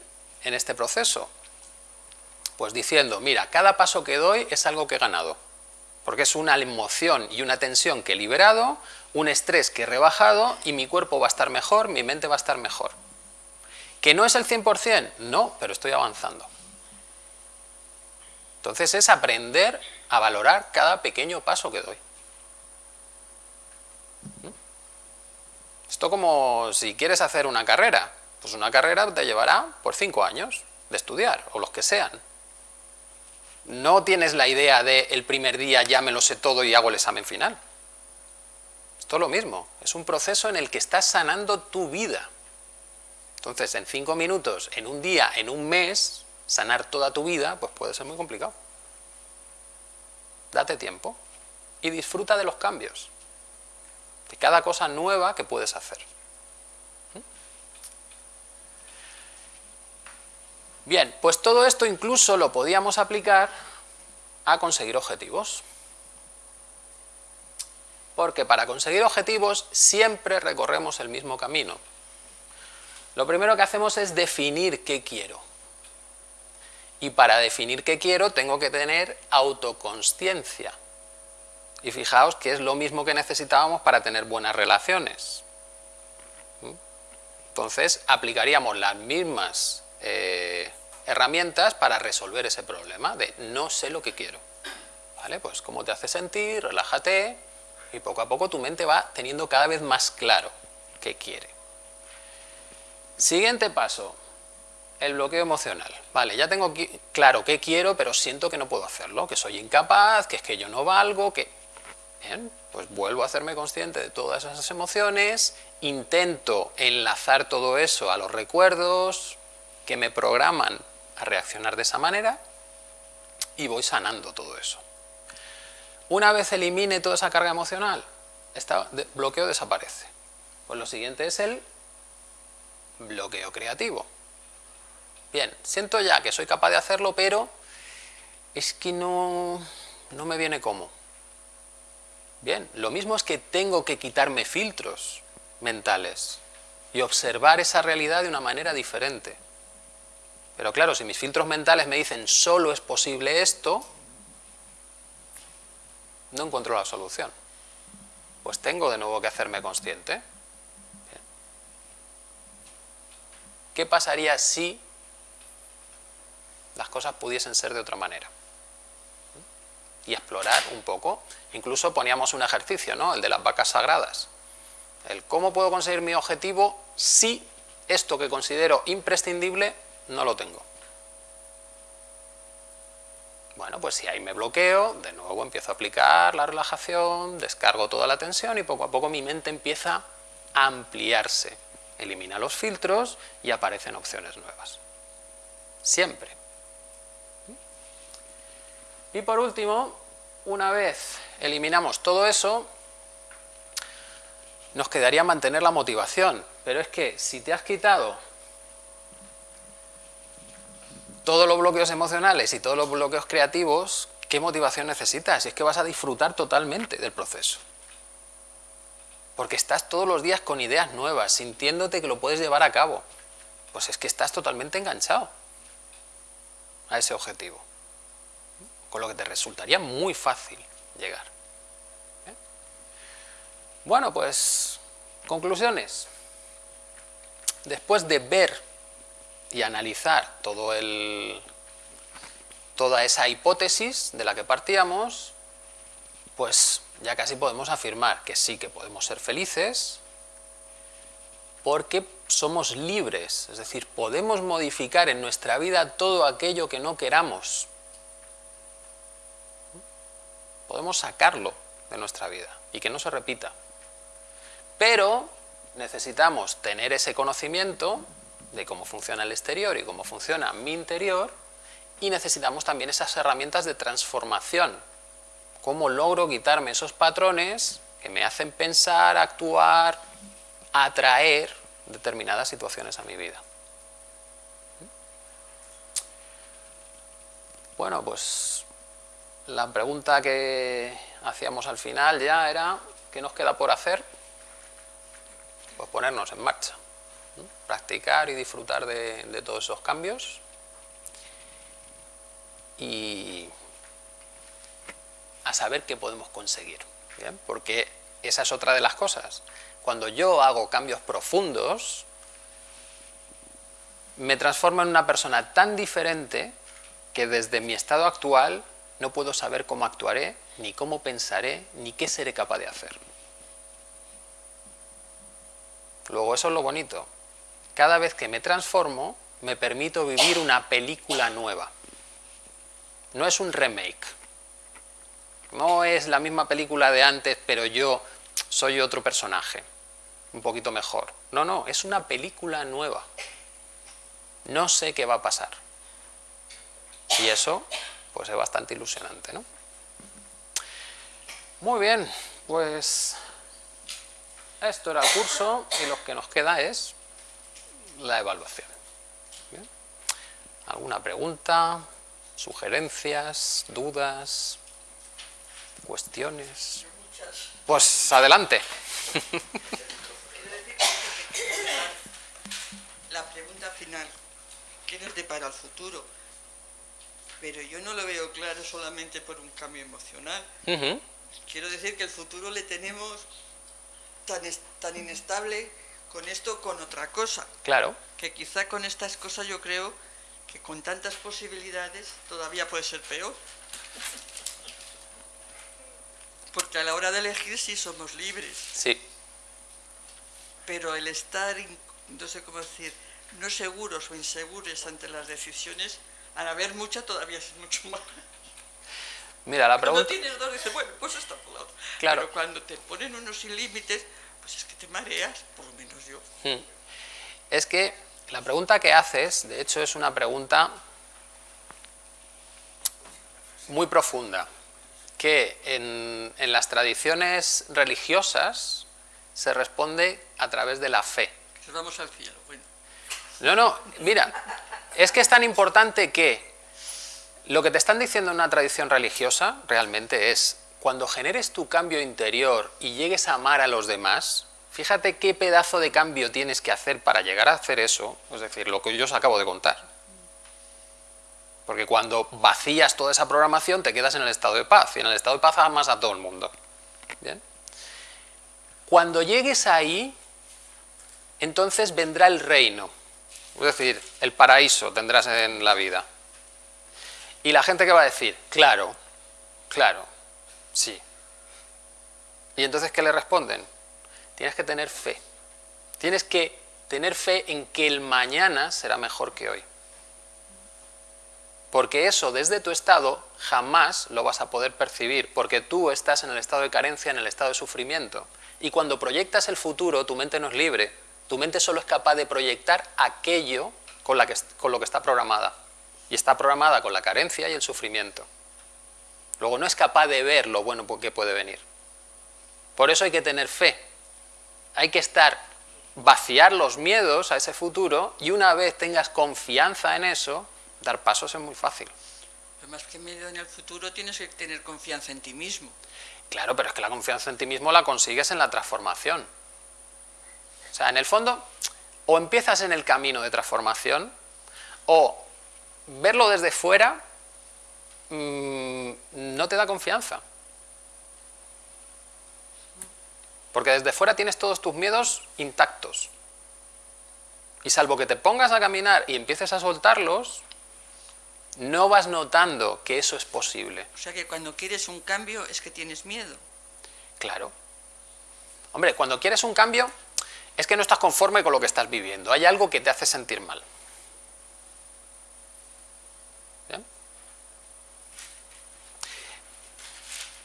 este proceso? Pues diciendo, mira, cada paso que doy es algo que he ganado, porque es una emoción y una tensión que he liberado, un estrés que he rebajado y mi cuerpo va a estar mejor, mi mente va a estar mejor. ¿Que no es el 100%? No, pero estoy avanzando. Entonces es aprender a valorar cada pequeño paso que doy. ¿Mm? Esto como si quieres hacer una carrera, pues una carrera te llevará por cinco años de estudiar, o los que sean. No tienes la idea de el primer día ya me lo sé todo y hago el examen final. Esto es lo mismo, es un proceso en el que estás sanando tu vida. Entonces, en cinco minutos, en un día, en un mes, sanar toda tu vida, pues puede ser muy complicado. Date tiempo y disfruta de los cambios, de cada cosa nueva que puedes hacer. Bien, pues todo esto incluso lo podíamos aplicar a conseguir objetivos. Porque para conseguir objetivos siempre recorremos el mismo camino. Lo primero que hacemos es definir qué quiero. Y para definir qué quiero tengo que tener autoconsciencia. Y fijaos que es lo mismo que necesitábamos para tener buenas relaciones. ¿Mm? Entonces aplicaríamos las mismas eh, herramientas para resolver ese problema de no sé lo que quiero. ¿Vale? Pues cómo te hace sentir, relájate y poco a poco tu mente va teniendo cada vez más claro qué quiere. Siguiente paso, el bloqueo emocional. Vale, ya tengo claro qué quiero, pero siento que no puedo hacerlo, que soy incapaz, que es que yo no valgo, que... Bien, pues vuelvo a hacerme consciente de todas esas emociones, intento enlazar todo eso a los recuerdos que me programan a reaccionar de esa manera y voy sanando todo eso. Una vez elimine toda esa carga emocional, este bloqueo desaparece. Pues lo siguiente es el bloqueo creativo. Bien, siento ya que soy capaz de hacerlo, pero es que no, no me viene como. Bien, lo mismo es que tengo que quitarme filtros mentales y observar esa realidad de una manera diferente. Pero claro, si mis filtros mentales me dicen solo es posible esto, no encuentro la solución. Pues tengo de nuevo que hacerme consciente ¿Qué pasaría si las cosas pudiesen ser de otra manera? Y explorar un poco. Incluso poníamos un ejercicio, ¿no? El de las vacas sagradas. El cómo puedo conseguir mi objetivo si esto que considero imprescindible no lo tengo. Bueno, pues si ahí me bloqueo, de nuevo empiezo a aplicar la relajación, descargo toda la tensión y poco a poco mi mente empieza a ampliarse elimina los filtros y aparecen opciones nuevas. Siempre. Y por último, una vez eliminamos todo eso, nos quedaría mantener la motivación. Pero es que si te has quitado todos los bloqueos emocionales y todos los bloqueos creativos, ¿qué motivación necesitas? Es que vas a disfrutar totalmente del proceso porque estás todos los días con ideas nuevas, sintiéndote que lo puedes llevar a cabo. Pues es que estás totalmente enganchado a ese objetivo, con lo que te resultaría muy fácil llegar. ¿eh? Bueno, pues, conclusiones. Después de ver y analizar todo el, toda esa hipótesis de la que partíamos, pues ya casi podemos afirmar que sí que podemos ser felices, Porque somos libres, es decir, podemos modificar en nuestra vida todo aquello que no queramos. Podemos sacarlo de nuestra vida y que no se repita. Pero necesitamos tener ese conocimiento de cómo funciona el exterior y cómo funciona mi interior y necesitamos también esas herramientas de transformación. Cómo logro quitarme esos patrones que me hacen pensar, actuar, atraer determinadas situaciones a mi vida. Bueno, pues la pregunta que hacíamos al final ya era ¿qué nos queda por hacer? Pues ponernos en marcha, practicar y disfrutar de, todos esos cambios y a saber qué podemos conseguir, porque esa es otra de las cosas. Cuando yo hago cambios profundos, me transformo en una persona tan diferente que desde mi estado actual no puedo saber cómo actuaré, ni cómo pensaré, ni qué seré capaz de hacer. Luego eso es lo bonito. Cada vez que me transformo, me permito vivir una película nueva. No es un remake. No es la misma película de antes, pero yo soy otro personaje, un poquito mejor. No, no, es una película nueva. No sé qué va a pasar. Y eso, pues es bastante ilusionante, ¿no? Muy bien, pues esto era el curso y lo que nos queda es la evaluación. ¿Alguna pregunta, sugerencias, dudas, cuestiones? Pues adelante. <laughs> La pregunta final, ¿qué nos depara el futuro? Pero yo no lo veo claro solamente por un cambio emocional. Quiero decir que el futuro le tenemos tan, tan inestable con esto con otra cosa. Claro. Que quizá con estas cosas yo creo que con tantas posibilidades todavía puede ser peor. Porque a la hora de elegir sí somos libres. Sí. Pero el estar, no sé cómo decir, no seguros o inseguros ante las decisiones, al haber mucha todavía es mucho más. Mira, la pregunta... Cuando tienes dos, dices, bueno, pues está por la otra. Claro. Pero cuando te ponen unos sin límites, pues es que te mareas, por lo menos yo. Hmm. Es que la pregunta que haces, de hecho, es una pregunta muy profunda que en, las tradiciones religiosas se responde a través de la fe. vamos al cielo, bueno. No, no, mira, es que es tan importante que lo que te están diciendo en una tradición religiosa realmente es cuando generes tu cambio interior y llegues a amar a los demás, fíjate qué pedazo de cambio tienes que hacer para llegar a hacer eso, es decir, lo que yo os acabo de contar. Porque cuando vacías toda esa programación te quedas en el estado de paz, y en el estado de paz amas a todo el mundo. Cuando llegues ahí, entonces vendrá el reino, es decir, el paraíso tendrás en la vida. Y la gente que va a decir, claro, claro, sí. Y entonces, ¿qué le responden? Tienes que tener fe. Tienes que tener fe en que el mañana será mejor que hoy. Porque eso desde tu estado jamás lo vas a poder percibir, porque tú estás en el estado de carencia, en el estado de sufrimiento. Y cuando proyectas el futuro, tu mente no es libre, tu mente solo es capaz de proyectar aquello con, con lo que está programada. Y está programada con la carencia y el sufrimiento. Luego no es capaz de ver lo bueno que puede venir. Por eso hay que tener fe. Hay que estar, vaciar los miedos a ese futuro y una vez tengas confianza en eso, dar pasos es muy fácil. Pero más que miedo en el futuro tienes que tener confianza en ti mismo. Claro, pero es que la confianza en ti mismo la consigues en la transformación. O sea, en el fondo, o empiezas en el camino de transformación, o verlo desde fuera mm, no te da confianza. Porque desde fuera tienes todos tus miedos intactos. Y salvo que te pongas a caminar y empieces a soltarlos, no vas notando que eso es posible. O sea que cuando quieres un cambio es que tienes miedo. Claro. Hombre, cuando quieres un cambio, es que no estás conforme con lo que estás viviendo, hay algo que te hace sentir mal.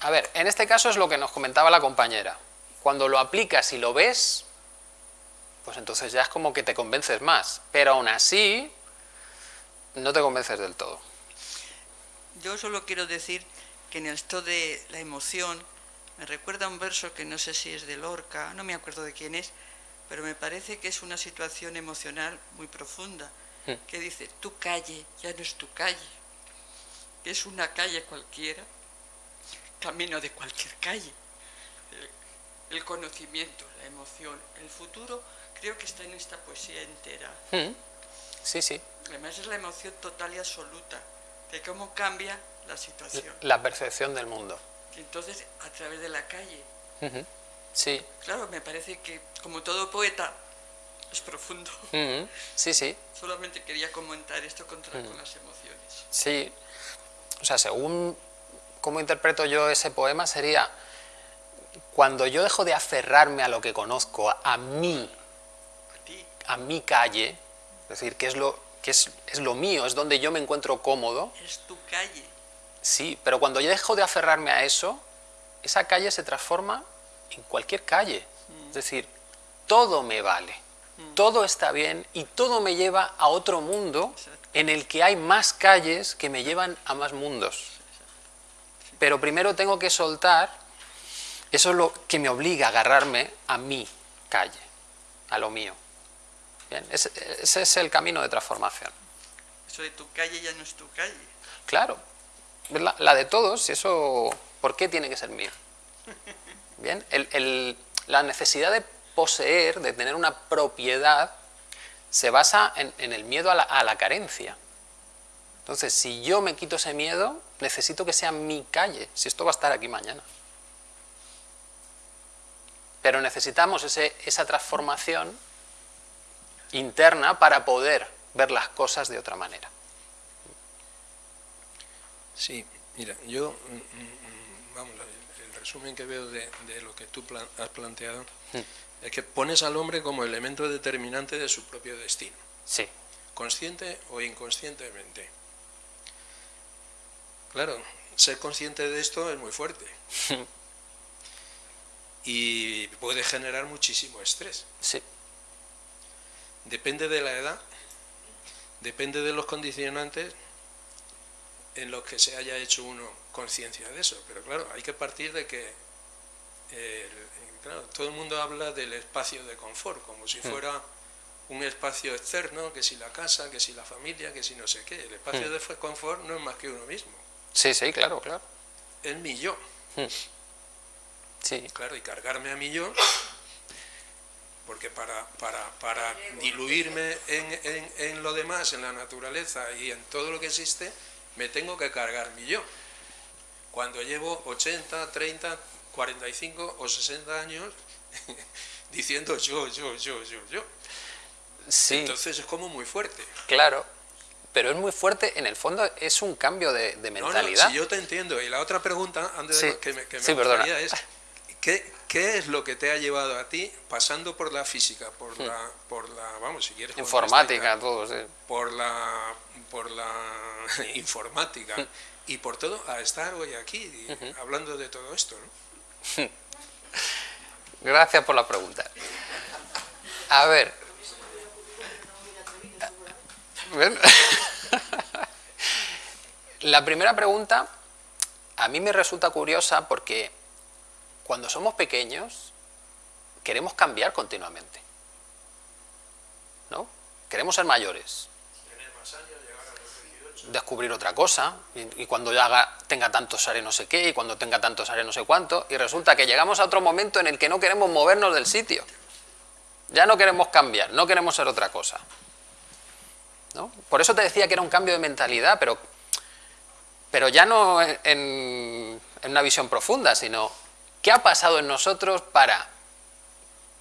A ver, en este caso es lo que nos comentaba la compañera. Cuando lo aplicas y lo ves, pues entonces ya es como que te convences más. Pero aún así, no te convences del todo. Yo solo quiero decir que en esto de la emoción, me recuerda un verso que no sé si es de Lorca, no me acuerdo de quién es, pero me parece que es una situación emocional muy profunda, hmm. que dice, tu calle ya no es tu calle, que es una calle cualquiera, camino de cualquier calle. El, conocimiento, la emoción, el futuro, creo que está en esta poesía entera. Hmm. Sí, sí. Además es la emoción total y absoluta, de cómo cambia la situación. La percepción del mundo. entonces, a través de la calle. Sí. Claro, me parece que, como todo poeta, es profundo. Sí, sí. Solamente quería comentar esto contra, con las emociones. Sí. O sea, según cómo interpreto yo ese poema sería cuando yo dejo de aferrarme a lo que conozco, a, mí, a mi calle, es decir, que es lo, que es, es lo mío, es donde yo me encuentro cómodo. Es tu calle. Sí, pero cuando yo dejo de aferrarme a eso, esa calle se transforma en cualquier calle. Mm. Es decir, todo me vale, mm. todo está bien y todo me lleva a otro mundo en el que hay más calles que me llevan a más mundos. Pero primero tengo que soltar, eso es lo que me obliga a agarrarme a mi calle, a lo mío. ese, es el camino de transformación. Eso de tu calle ya no es tu calle. Claro, la, de todos, eso, ¿por qué tiene que ser mío? <laughs> Bien, la necesidad de poseer, de tener una propiedad, se basa en, el miedo a la carencia. Entonces, si yo me quito ese miedo, necesito que sea mi calle, si esto va a estar aquí mañana. Pero necesitamos esa transformación interna para poder ver las cosas de otra manera. Sí, mira, yo, mm, mm, vamos, el resumen que veo de, lo que tú has planteado mm. es que pones al hombre como elemento determinante de su propio destino. Sí. Consciente o inconscientemente. Claro, ser consciente de esto es muy fuerte. <laughs> y puede generar muchísimo estrés. Sí. Depende de la edad, depende de los condicionantes en los que se haya hecho uno conciencia de eso. Pero claro, hay que partir de que todo el mundo habla del espacio de confort, como si hmm. fuera un espacio externo, que si la casa, que si la familia, que si no sé qué. El espacio hmm. de confort no es más que uno mismo. Sí, sí, claro, claro. Es mi yo. Hmm. Sí. Claro, y cargarme a mi yo, porque para, para, diluirme en, en, lo demás, en la naturaleza y en todo lo que existe, me tengo que cargar mi yo. Cuando llevo 80, 30, 45 o 60 años <laughs> diciendo yo, yo, yo, yo, yo. Sí. Entonces es como muy fuerte. Claro, pero es muy fuerte, en el fondo es un cambio de, mentalidad. No, yo te entiendo. Y la otra pregunta, antes de que me, que me es, ¿qué, ¿qué, es lo que te ha llevado a ti, pasando por la física, por hmm. la, por la vamos, si quieres... Informática, todo, sí. Por la, por la <laughs> informática hmm. y por todo, a estar hoy aquí hablando de todo esto, ¿no? <laughs> Gracias por la pregunta. A ver, <laughs> La primera pregunta a mí me resulta curiosa porque cuando somos pequeños queremos cambiar continuamente. ¿No? Queremos ser mayores. Descubrir otra cosa, y, cuando ya tenga tantos haré no sé qué, y cuando tenga tantos haré no sé cuánto, y resulta que llegamos a otro momento en el que no queremos movernos del sitio. Ya no queremos cambiar, no queremos ser otra cosa. Por eso te decía que era un cambio de mentalidad, pero, pero ya no en, una visión profunda, sino qué ha pasado en nosotros para,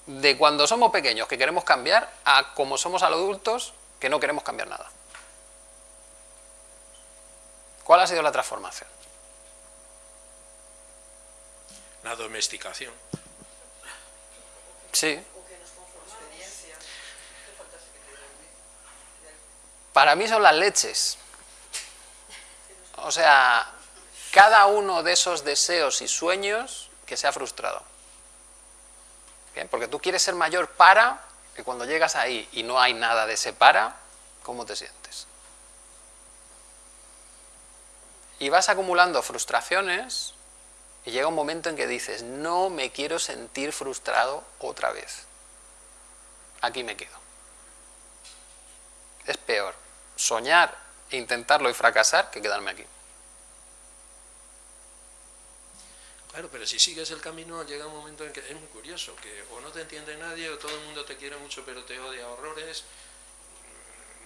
de cuando somos pequeños que queremos cambiar, a como somos adultos que no queremos cambiar nada. ¿Cuál ha sido la transformación? La domesticación. Sí. Para mí son las leches. O sea, cada uno de esos deseos y sueños que se ha frustrado. ¿Bien? Porque tú quieres ser mayor para, que cuando llegas ahí y no hay nada de ese para, ¿cómo te sientes? Y vas acumulando frustraciones y llega un momento en que dices, no me quiero sentir frustrado otra vez. Aquí me quedo. Es peor soñar e intentarlo y fracasar que quedarme aquí. Claro, pero si sigues el camino llega un momento en que es muy curioso, que o no te entiende nadie o todo el mundo te quiere mucho pero te odia horrores.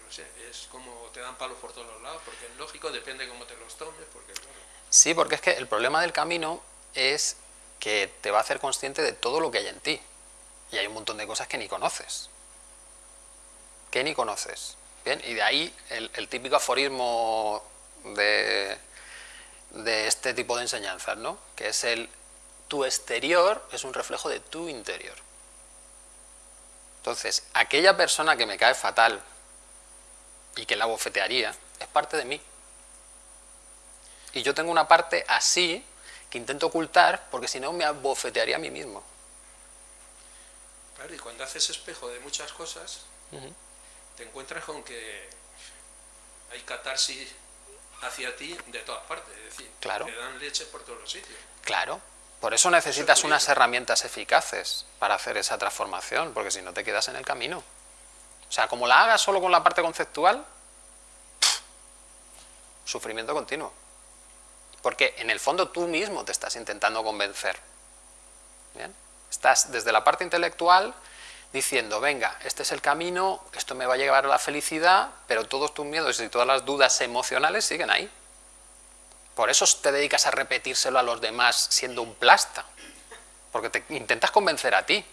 No sé, es como te dan palos por todos los lados, porque es lógico, depende cómo te los tomes. Porque, Sí, porque es que el problema del camino es que te va a hacer consciente de todo lo que hay en ti. Y hay un montón de cosas que ni conoces. Que ni conoces. Bien, y de ahí el, el típico aforismo de de este tipo de enseñanzas, ¿no? que es el tu exterior es un reflejo de tu interior. Entonces, aquella persona que me cae fatal y que la bofetearía, es parte de mí. Y yo tengo una parte así que intento ocultar porque si no me bofetearía a mí mismo. Claro, y cuando haces espejo de muchas cosas, te encuentras con que hay catarsis hacia ti de todas partes, es decir, claro. te dan leche por todos los sitios. Claro, por eso necesitas unas herramientas eficaces para hacer esa transformación, porque si no te quedas en el camino. O sea, como la hagas solo con la parte conceptual, sufrimiento continuo. Porque en el fondo tú mismo te estás intentando convencer. ¿Bien? Estás desde la parte intelectual diciendo, venga, este es el camino, esto me va a llevar a la felicidad, pero todos tus miedos y todas las dudas emocionales siguen ahí. Por eso te dedicas a repetírselo a los demás siendo un plasta, porque te intentas convencer a ti,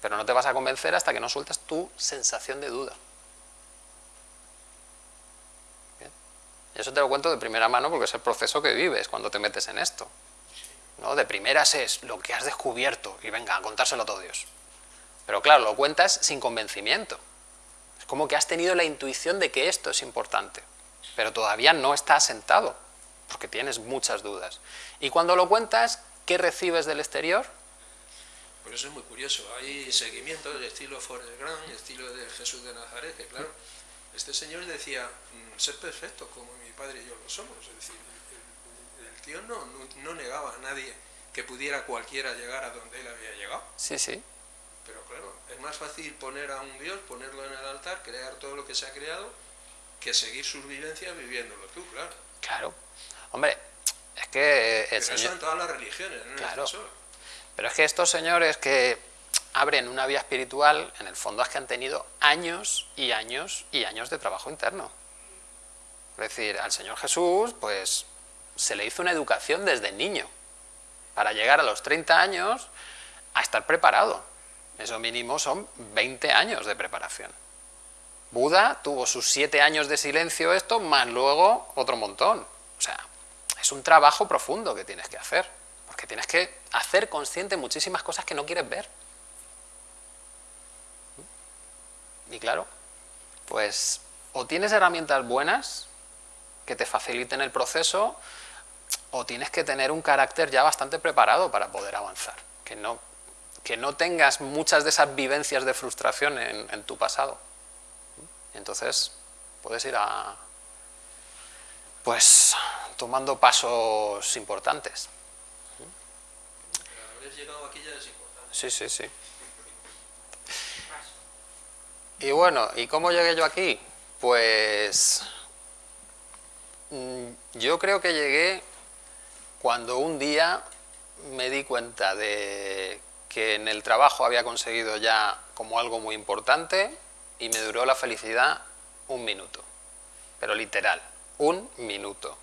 pero no te vas a convencer hasta que no sueltas tu sensación de duda. Y eso te lo cuento de primera mano porque es el proceso que vives cuando te metes en esto. ¿no? De primeras es lo que has descubierto y venga, a contárselo a todo Dios. Pero claro, lo cuentas sin convencimiento. Es como que has tenido la intuición de que esto es importante, pero todavía no está asentado, porque tienes muchas dudas. Y cuando lo cuentas, ¿qué recibes del exterior? Por eso es muy curioso, hay seguimientos de estilo Forrest Grant, estilo de Jesús de Nazaret, que claro, este señor decía, mm, ser perfecto como mi padre y yo lo somos, es decir, el, tío no, no negaba a nadie que pudiera cualquiera llegar a donde él había llegado. Sí, sí. Pero claro, es más fácil poner a un Dios, ponerlo en el altar, crear todo lo que se ha creado, que seguir sus vivencias viviéndolo tú, claro. Claro. Hombre, es que el Pero eso en todas las religiones, no claro. Pero es que estos señores que abren una vía espiritual, en el fondo es que han tenido años y años y años de trabajo interno. Es decir, al Señor Jesús, pues, se le hizo una educación desde niño, para llegar a los 30 años a estar preparado. Eso mínimo son 20 años de preparación. Buda tuvo sus 7 años de silencio esto, más luego otro montón. O sea, es un trabajo profundo que tienes que hacer, porque tienes que hacer consciente muchísimas cosas que no quieres ver. Y claro, pues o tienes herramientas buenas que te faciliten el proceso, o tienes que tener un carácter ya bastante preparado para poder avanzar, que no que no tengas muchas de esas vivencias de frustración en, tu pasado. entonces puedes ir a, pues, tomando pasos importantes. llegado aquí ya es importante. Sí, sí, sí. Y bueno, ¿y cómo llegué yo aquí? Pues mm, yo creo que llegué cuando un día me di cuenta de que en el trabajo había conseguido ya como algo muy importante y me duró la felicidad un minuto, pero literal, un minuto.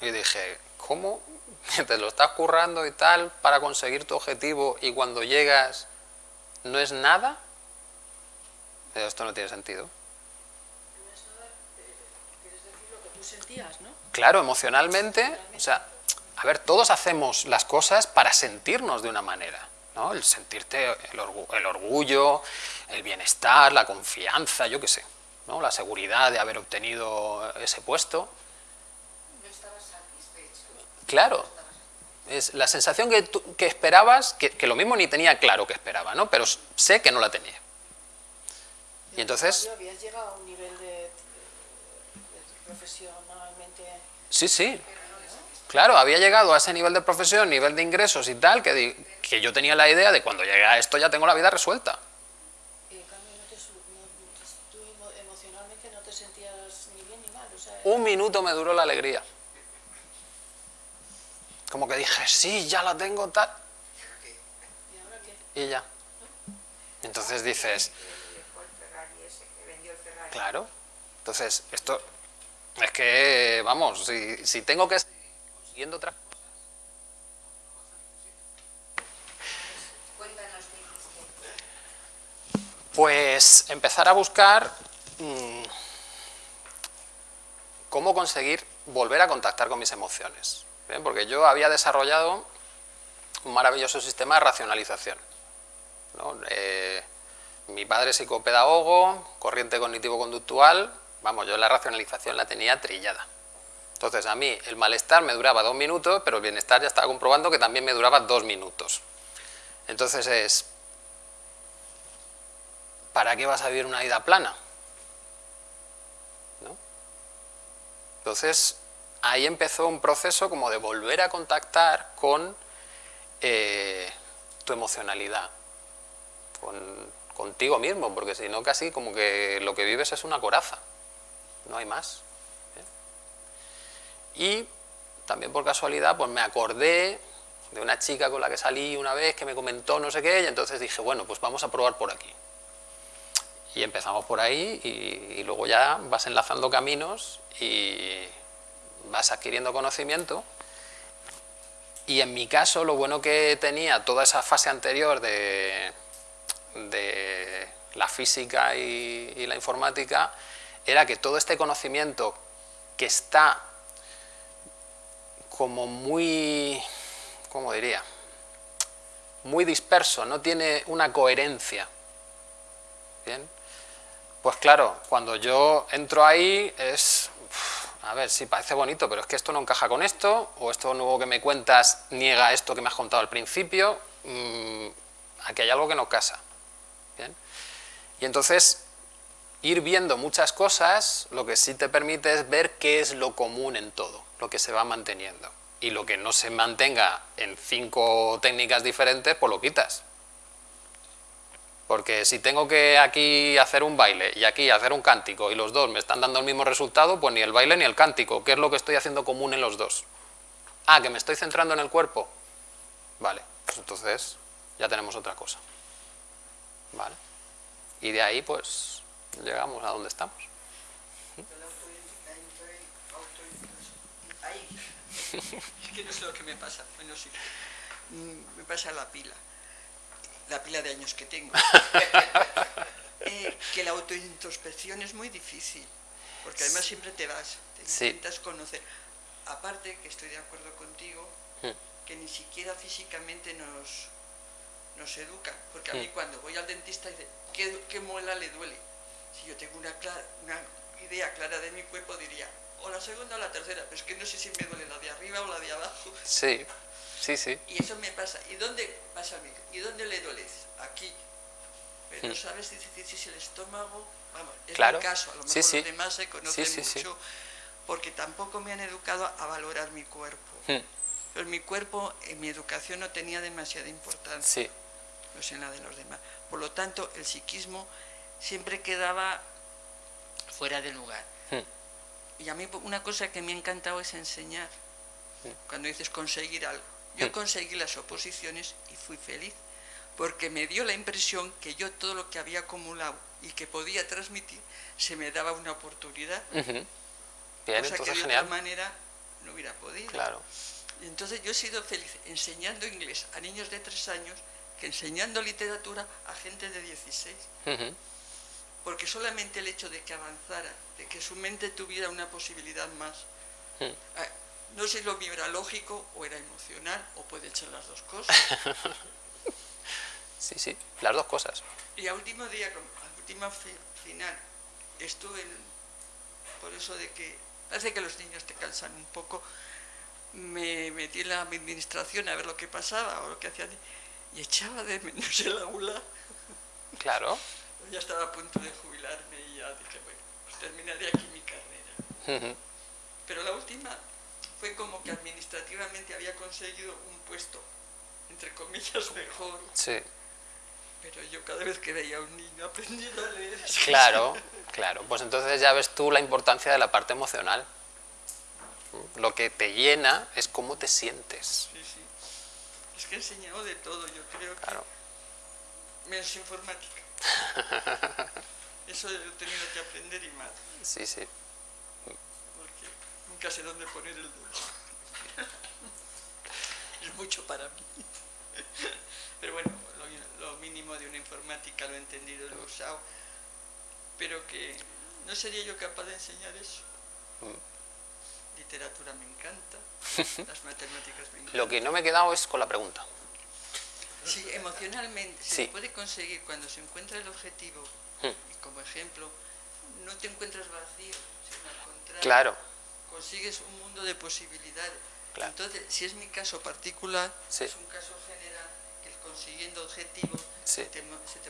Y dije, ¿cómo? <laughs> ¿Te lo estás currando y tal para conseguir tu objetivo y cuando llegas no es nada? Esto no tiene sentido. Claro, emocionalmente, o sea, a ver, todos hacemos las cosas para sentirnos de una manera. ¿no? El sentirte el, orgullo, el bienestar, la confianza, yo qué sé, ¿no? La seguridad de haber obtenido ese puesto. No estabas satisfecho. Claro. Es la sensación que, que esperabas, que, que, lo mismo ni tenía claro que esperaba, ¿no? Pero sé que no la tenía. Y entonces... ¿Habías llegado a un nivel de, profesionalmente...? Sí, sí. Claro, había llegado a ese nivel de profesión, nivel de ingresos y tal, que, que yo tenía la idea de cuando llegue a esto ya tengo la vida resuelta. Y en cambio, no te, no, tú emocionalmente no te sentías ni bien ni mal. O sea, un minuto me duró la alegría. Como que dije, sí, ya la tengo tal. ¿Y ahora qué? Y ya. Entonces dices, Claro. Entonces, esto es que, vamos, si, si tengo que otras cosas... Pues empezar a buscar mmm, cómo conseguir volver a contactar con mis emociones. Porque yo había desarrollado un maravilloso sistema de racionalización. Eh, mi padre psicopedagogo, corriente cognitivo-conductual, vamos, yo la racionalización la tenía trillada. Entonces a mí el malestar me duraba dos minutos, pero el bienestar ya estaba comprobando que también me duraba dos minutos. Entonces es, ¿para qué vas a vivir una vida plana? Entonces ahí empezó un proceso como de volver a contactar con eh, tu emocionalidad, con contigo mismo, porque si no casi como que lo que vives es una coraza, no hay más. Y también por casualidad pues me acordé de una chica con la que salí una vez que me comentó no sé qué y entonces dije, bueno, pues vamos a probar por aquí. Y empezamos por ahí y, y luego ya vas enlazando caminos y vas adquiriendo conocimiento y en mi caso lo bueno que tenía toda esa fase anterior de, de la física y, la informática era que todo este conocimiento que está como muy, ¿cómo diría? Muy disperso, no tiene una coherencia. ¿Bien? Pues claro, cuando yo entro ahí es, a ver, sí, parece bonito, pero es que esto no encaja con esto, o esto nuevo que me cuentas niega esto que me has contado al principio, mm, aquí hay algo que no casa. Y entonces, ir viendo muchas cosas, lo que sí te permite es ver qué es lo común en todo, lo que se va manteniendo. Y lo que no se mantenga en cinco técnicas diferentes, pues lo quitas. Porque si tengo que aquí hacer un baile y aquí hacer un cántico y los dos me están dando el mismo resultado, pues ni el baile ni el cántico. ¿Qué es lo que estoy haciendo común en los dos? Ah, que me estoy centrando en el cuerpo. Vale, pues entonces ya tenemos otra cosa. ¿Vale? Y de ahí, pues, llegamos a donde estamos. Es que no sé lo que me pasa. Bueno, sí. Mm, me pasa la pila. La pila de años que tengo. <laughs> Eh, que la autointrospección es muy difícil. Porque además siempre te vas, te intentas conocer. Aparte, que estoy de acuerdo contigo, hmm. que ni siquiera físicamente nos, nos educa. Porque a mí hmm. cuando voy al dentista dice, ¿qué, muela le duele? Si yo tengo una, una idea clara de mi cuerpo, diría, o la segunda o la tercera, pero es que no sé si me duele la de arriba o la de abajo. Sí, sí, sí. Y eso me pasa. ¿Y dónde pasa a mí? ¿Y dónde le duele? Aquí. Pero no hmm. sabes si, si, es el estómago, vamos, es claro. mi caso, a lo mejor los demás se conocen mucho, porque tampoco me han educado a valorar mi cuerpo. Hmm. Pero mi cuerpo en mi educación no tenía demasiada importancia. Sí. No sé en la de los demás. Por lo tanto, el psiquismo siempre quedaba fuera de lugar. Hmm. Y a mí una cosa que me ha encantado es enseñar. Cuando dices conseguir algo. Yo conseguí las oposiciones y fui feliz, porque me dio la impresión que yo todo lo que había acumulado y que podía transmitir, se me daba una oportunidad. Bien, cosa que de otra manera no hubiera podido. Claro. entonces yo he sido feliz enseñando inglés a niños de tres años que enseñando literatura a gente de 16. Porque solamente el hecho de que avanzara, de que su mente tuviera una posibilidad más, eh, no sé si lo lógico o era emocional, o puede ser las dos cosas. <laughs> Sí, sí, las dos cosas. Y al último día, al último final, estuve por eso de que parece que los niños te cansan un poco, me metí en la administración a ver lo que pasaba o lo que hacían y echaba de menos el aula. Claro. Ya estaba a punto de jubilarme y ya dije, bueno, pues terminaré aquí mi carrera. Pero la última fue como que administrativamente había conseguido un puesto, entre comillas, <laughs> mejor. Sí. Pero yo cada vez que veía a un niño aprendiendo a leer... <laughs> Claro, claro. Pues entonces ya ves tú la importancia de la parte emocional. Lo que te llena es cómo te sientes. Sí, sí. Es que he enseñado de todo, yo creo claro. que... Menos informática. <laughs> Eso he tenido que aprender y más. Sí, sí. Porque nunca sé dónde poner el dedo. <laughs> es mucho para mí. Pero bueno, lo, mínimo de una informática lo he entendido, lo he usado. Pero que no sería yo capaz de enseñar eso. Mm. Literatura me encanta, <laughs> las matemáticas me encantan. Lo que no me he quedado es con la pregunta. Sí, emocionalmente se puede conseguir cuando se encuentra el objetivo, hmm. y como ejemplo, no te encuentras vacío, sino al contrario, claro. consigues un mundo de posibilidades. Entonces, si es mi caso particular, es un caso general, que consiguiendo objetivos se, te,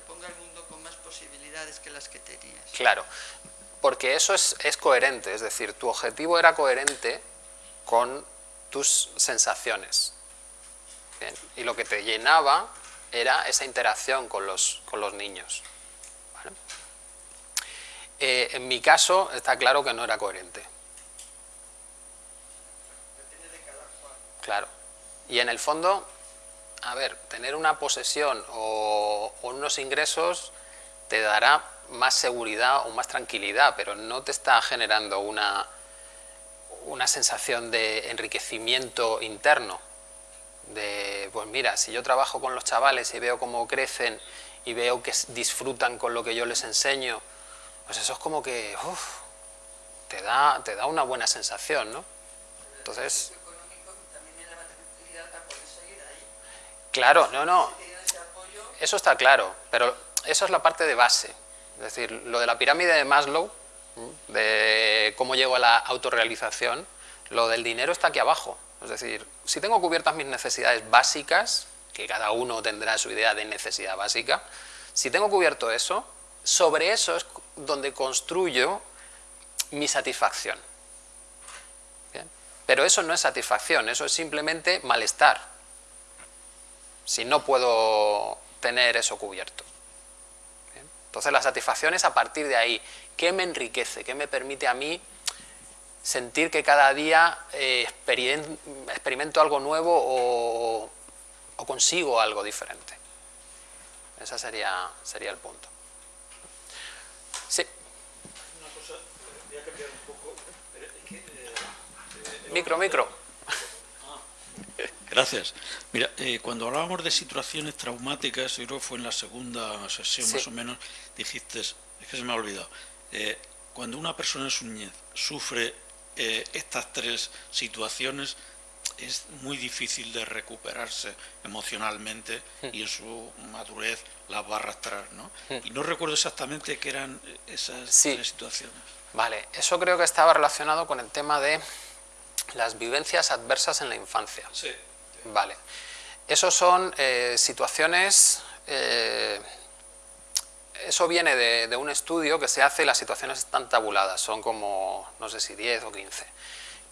ponga el mundo con más posibilidades que las que tenías. Claro, porque eso es, es coherente, es decir, tu objetivo era coherente con tus sensaciones. Y lo que te llenaba era esa interacción con los, con los niños. Eh, en mi caso está claro que no era coherente. Claro. Y en el fondo, a ver, tener una posesión o, o unos ingresos te dará más seguridad o más tranquilidad, pero no te está generando una, una sensación de enriquecimiento interno de, pues mira, si yo trabajo con los chavales y veo cómo crecen y veo que disfrutan con lo que yo les enseño, pues eso es como que, te da, te da una buena sensación, ¿no? Entonces... Claro, no, no, eso está claro, pero eso es la parte de base, es decir, lo de la pirámide de Maslow, de cómo llego a la autorrealización, lo del dinero está aquí abajo, es decir, si tengo cubiertas mis necesidades básicas, que cada uno tendrá su idea de necesidad básica, si tengo cubierto eso, sobre eso es donde construyo mi satisfacción. Pero eso no es satisfacción, eso es simplemente malestar, si no puedo tener eso cubierto. Entonces la satisfacción es a partir de ahí, ¿qué me enriquece? ¿Qué me permite a mí sentir que cada día eh, experimento algo nuevo o, consigo algo diferente. Ese sería, sería el punto. Sí. Una cosa, voy a cambiar un poco. Eh, eh, micro, micro. Ah, gracias. Mira, cuando hablábamos de situaciones traumáticas, yo creo que fue en la segunda sesión más o menos, dijiste, es que se me ha olvidado, cuando una persona en su niñez sufre eh, estas tres situaciones es muy difícil de recuperarse emocionalmente y en su madurez las va a arrastrar, ¿no? Y no recuerdo exactamente qué eran esas tres situaciones. Vale, eso creo que estaba relacionado con el tema de las vivencias adversas en la infancia. Sí. Vale. Esos son eh, situaciones... Eh, eso viene de, un estudio que se hace, las situaciones están tabuladas, son como, no sé si 10 o 15,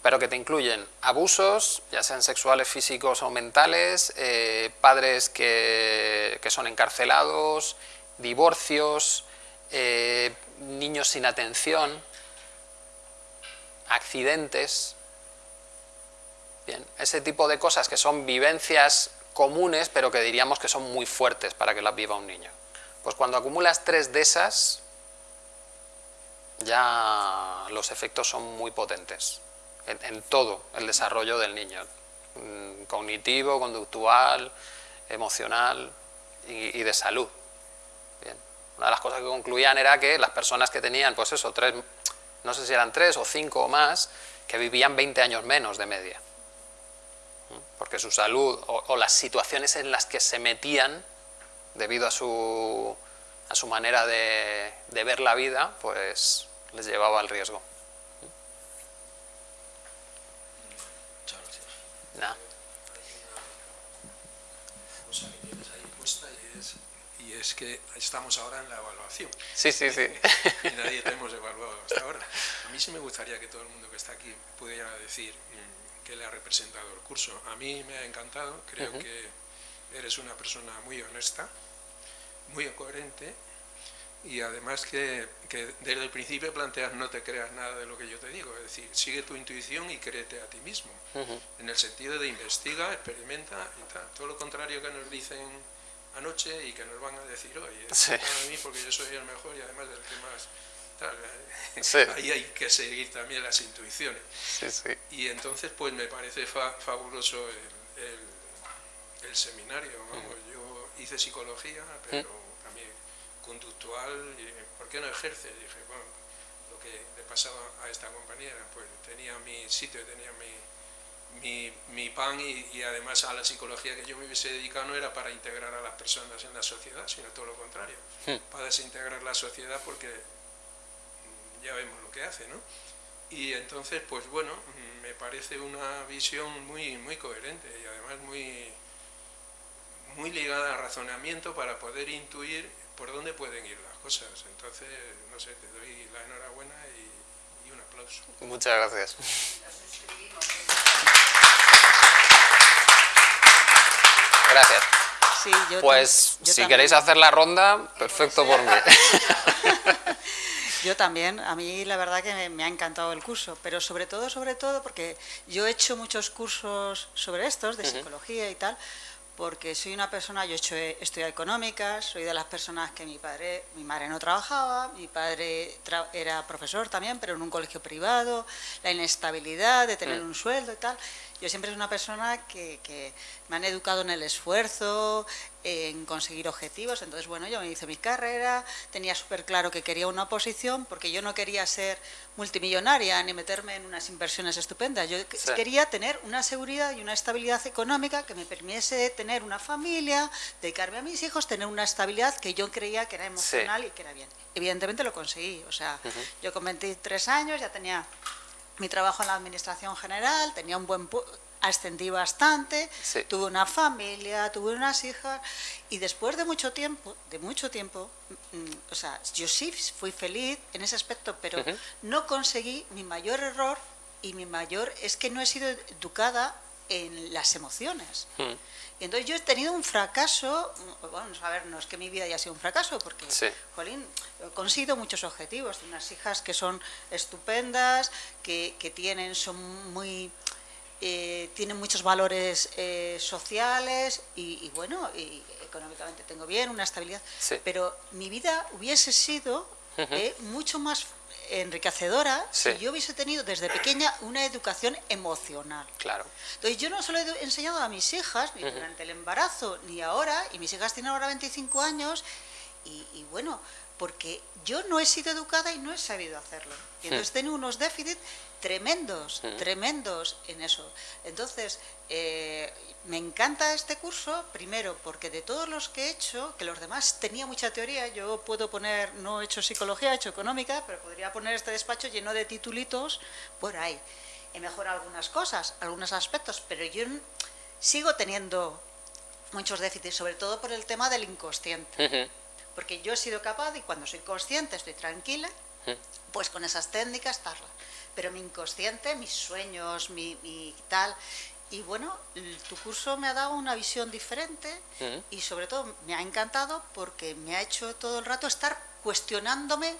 pero que te incluyen abusos, ya sean sexuales, físicos o mentales, eh, padres que, son encarcelados, divorcios, eh, niños sin atención, accidentes, bien, ese tipo de cosas que son vivencias comunes, pero que diríamos que son muy fuertes para que las viva un niño. Pues cuando acumulas tres de esas, ya los efectos son muy potentes en, todo el desarrollo del niño, mm, cognitivo, conductual, emocional y, de salud. Una de las cosas que concluían era que las personas que tenían, pues eso, tres, no sé si eran tres o cinco o más, que vivían 20 años menos de media. Porque su salud o las situaciones en las que se metían debido a su, a su manera de, de ver la vida, pues les llevaba al riesgo. Muchas gracias. Nada. y es que estamos ahora en la evaluación. Sí, sí, sí. <laughs> Y nadie te hemos evaluado hasta ahora. A mí sí me gustaría que todo el mundo que está aquí pudiera decir mm, que le ha representado el curso. A mí me ha encantado, creo que eres una persona muy honesta, muy coherente. Y además que, desde el principio planteas no te creas nada de lo que yo te digo, es decir, sigue tu intuición y créete a ti mismo, en el sentido de investiga, experimenta y tal, todo lo contrario que nos dicen anoche y que nos van a decir hoy, sí. a mí porque yo soy el mejor y además del que más tal, eh, <laughs> ahí hay que seguir también las intuiciones. y entonces pues me parece fabuloso el, el, seminario, yo hice psicología, pero conductual, y, ¿por qué no ejerce? dije, bueno, lo que le pasaba a esta compañera, pues tenía mi sitio, tenía mi, mi, pan y, además a la psicología que yo me hubiese dedicado no era para integrar a las personas en la sociedad, sino todo lo contrario, hmm. para desintegrar la sociedad porque mm, ya vemos lo que hace, ¿no? Y entonces, pues bueno, mm, me parece una visión muy, muy coherente y además muy, muy ligada al razonamiento para poder intuir por dónde pueden ir las cosas. Entonces, no sé, te doy la enhorabuena y, un aplauso. Muchas gracias. Gracias. pues si queréis hacer la ronda, perfecto por mí. <laughs> Yo también, a mí la verdad que me ha encantado el curso, pero sobre todo, sobre todo, porque yo he hecho muchos cursos sobre estos, de psicología y tal, porque soy una persona, yo he hecho estudios económicas, soy de las personas que mi padre, mi madre no trabajaba, mi padre era profesor también, pero en un colegio privado, la inestabilidad de tener mm. un sueldo y tal. Yo siempre soy una persona que, que me han educado en el esfuerzo, en conseguir objetivos. Entonces, bueno, yo me hice mi carrera, tenía súper claro que quería una posición, porque yo no quería ser multimillonaria ni meterme en unas inversiones estupendas. Yo quería tener una seguridad y una estabilidad económica que me permitiese tener una familia, dedicarme a mis hijos, tener una estabilidad que yo creía que era emocional y que era bien. Evidentemente lo conseguí. O sea, yo con 23 años ya tenía mi trabajo en la administración general, tenía un buen ascendí bastante, tuve una familia, tuve unas hijas y después de mucho tiempo, de mucho tiempo, mm, o sea, yo sí fui feliz en ese aspecto, pero no conseguí mi mayor error y mi mayor es que no he sido educada en las emociones. Y entonces yo he tenido un fracaso, bueno, a ver, no es que mi vida haya sido un fracaso, porque, jolín, he conseguido muchos objetivos, tengo unas hijas que son estupendas, que, que tienen, son muy eh, tiene muchos valores eh, sociales y, bueno, y económicamente tengo bien, una estabilidad, pero mi vida hubiese sido eh, mucho más enriquecedora si yo hubiese tenido desde pequeña una educación emocional. Claro. Entonces yo no solo he enseñado a mis hijas, ni durante el embarazo, ni ahora, y mis hijas tienen ahora 25 años, y bueno, porque yo no he sido educada y no he sabido hacerlo. Y hmm. entonces tengo unos déficits tremendos, tremendos en eso. Entonces, eh, me encanta este curso, primero porque de todos los que he hecho, que los demás tenía mucha teoría, yo puedo poner, no he hecho psicología, he hecho económica, pero podría poner este despacho lleno de titulitos por ahí. He mejorado algunas cosas, algunos aspectos, pero yo sigo teniendo muchos déficits, sobre todo por el tema del inconsciente porque yo he sido capaz y cuando soy consciente estoy tranquila, pues con esas técnicas tal. Pero mi inconsciente, mis sueños, mi, tal, y bueno, tu curso me ha dado una visión diferente y sobre todo me ha encantado porque me ha hecho todo el rato estar cuestionándome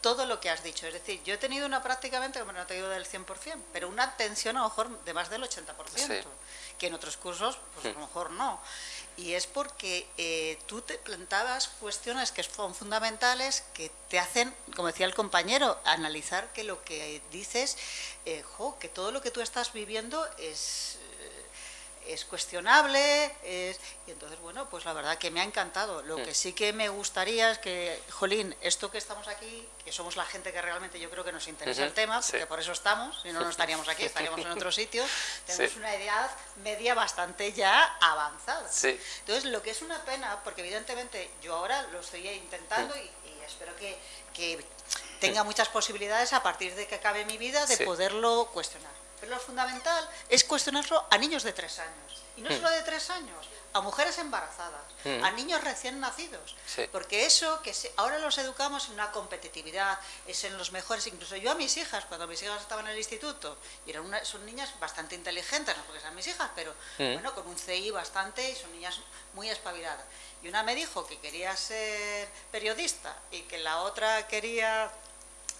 todo lo que has dicho. Es decir, yo he tenido una prácticamente, como no te digo del 100%, pero una atención a lo mejor de más del 80%, que en otros cursos pues a lo mejor no y es porque eh, tú te plantabas cuestiones que son fundamentales, que te hacen, como decía el compañero, analizar que lo que dices, eh, que todo lo que tú estás viviendo es, es cuestionable, es, y entonces, bueno, pues la verdad que me ha encantado. Lo que sí que me gustaría es que, Jolín, esto que estamos aquí, que somos la gente que realmente yo creo que nos interesa el tema, porque por eso estamos, si no, no estaríamos aquí, estaríamos en otro sitio, <laughs> tenemos una edad media bastante ya avanzada. Entonces, lo que es una pena, porque evidentemente yo ahora lo estoy intentando y, espero que, que tenga muchas posibilidades a partir de que acabe mi vida de poderlo cuestionar. Pero lo fundamental es cuestionarlo a niños de tres años. Y no hmm. solo de tres años, a mujeres embarazadas, hmm. a niños recién nacidos. Porque eso, que ahora los educamos en una competitividad, es en los mejores. Incluso yo a mis hijas, cuando mis hijas estaban en el instituto, y eran una, son niñas bastante inteligentes, no porque sean mis hijas, pero hmm. bueno, con un CI bastante y son niñas muy espabiladas. Y una me dijo que quería ser periodista y que la otra quería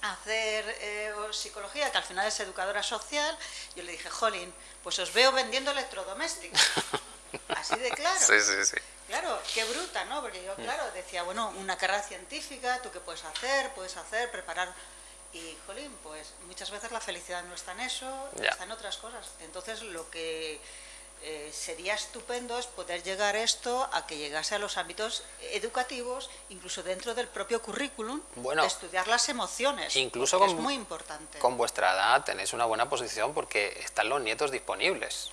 hacer eh, psicología, que al final es educadora social, yo le dije, Jolín, pues os veo vendiendo electrodomésticos. <laughs> Así de claro. Sí, sí, sí. Claro, qué bruta, ¿no? Porque yo, claro, decía, bueno, una carrera científica, ¿tú qué puedes hacer? Puedes hacer, preparar... Y, Jolín, pues muchas veces la felicidad no está en eso, está en otras cosas. Entonces, lo que eh, sería estupendo es poder llegar esto a que llegase a los ámbitos educativos, incluso dentro del propio currículum, bueno, estudiar las emociones, incluso con, es muy importante. Con vuestra edad tenéis una buena posición porque están los nietos disponibles.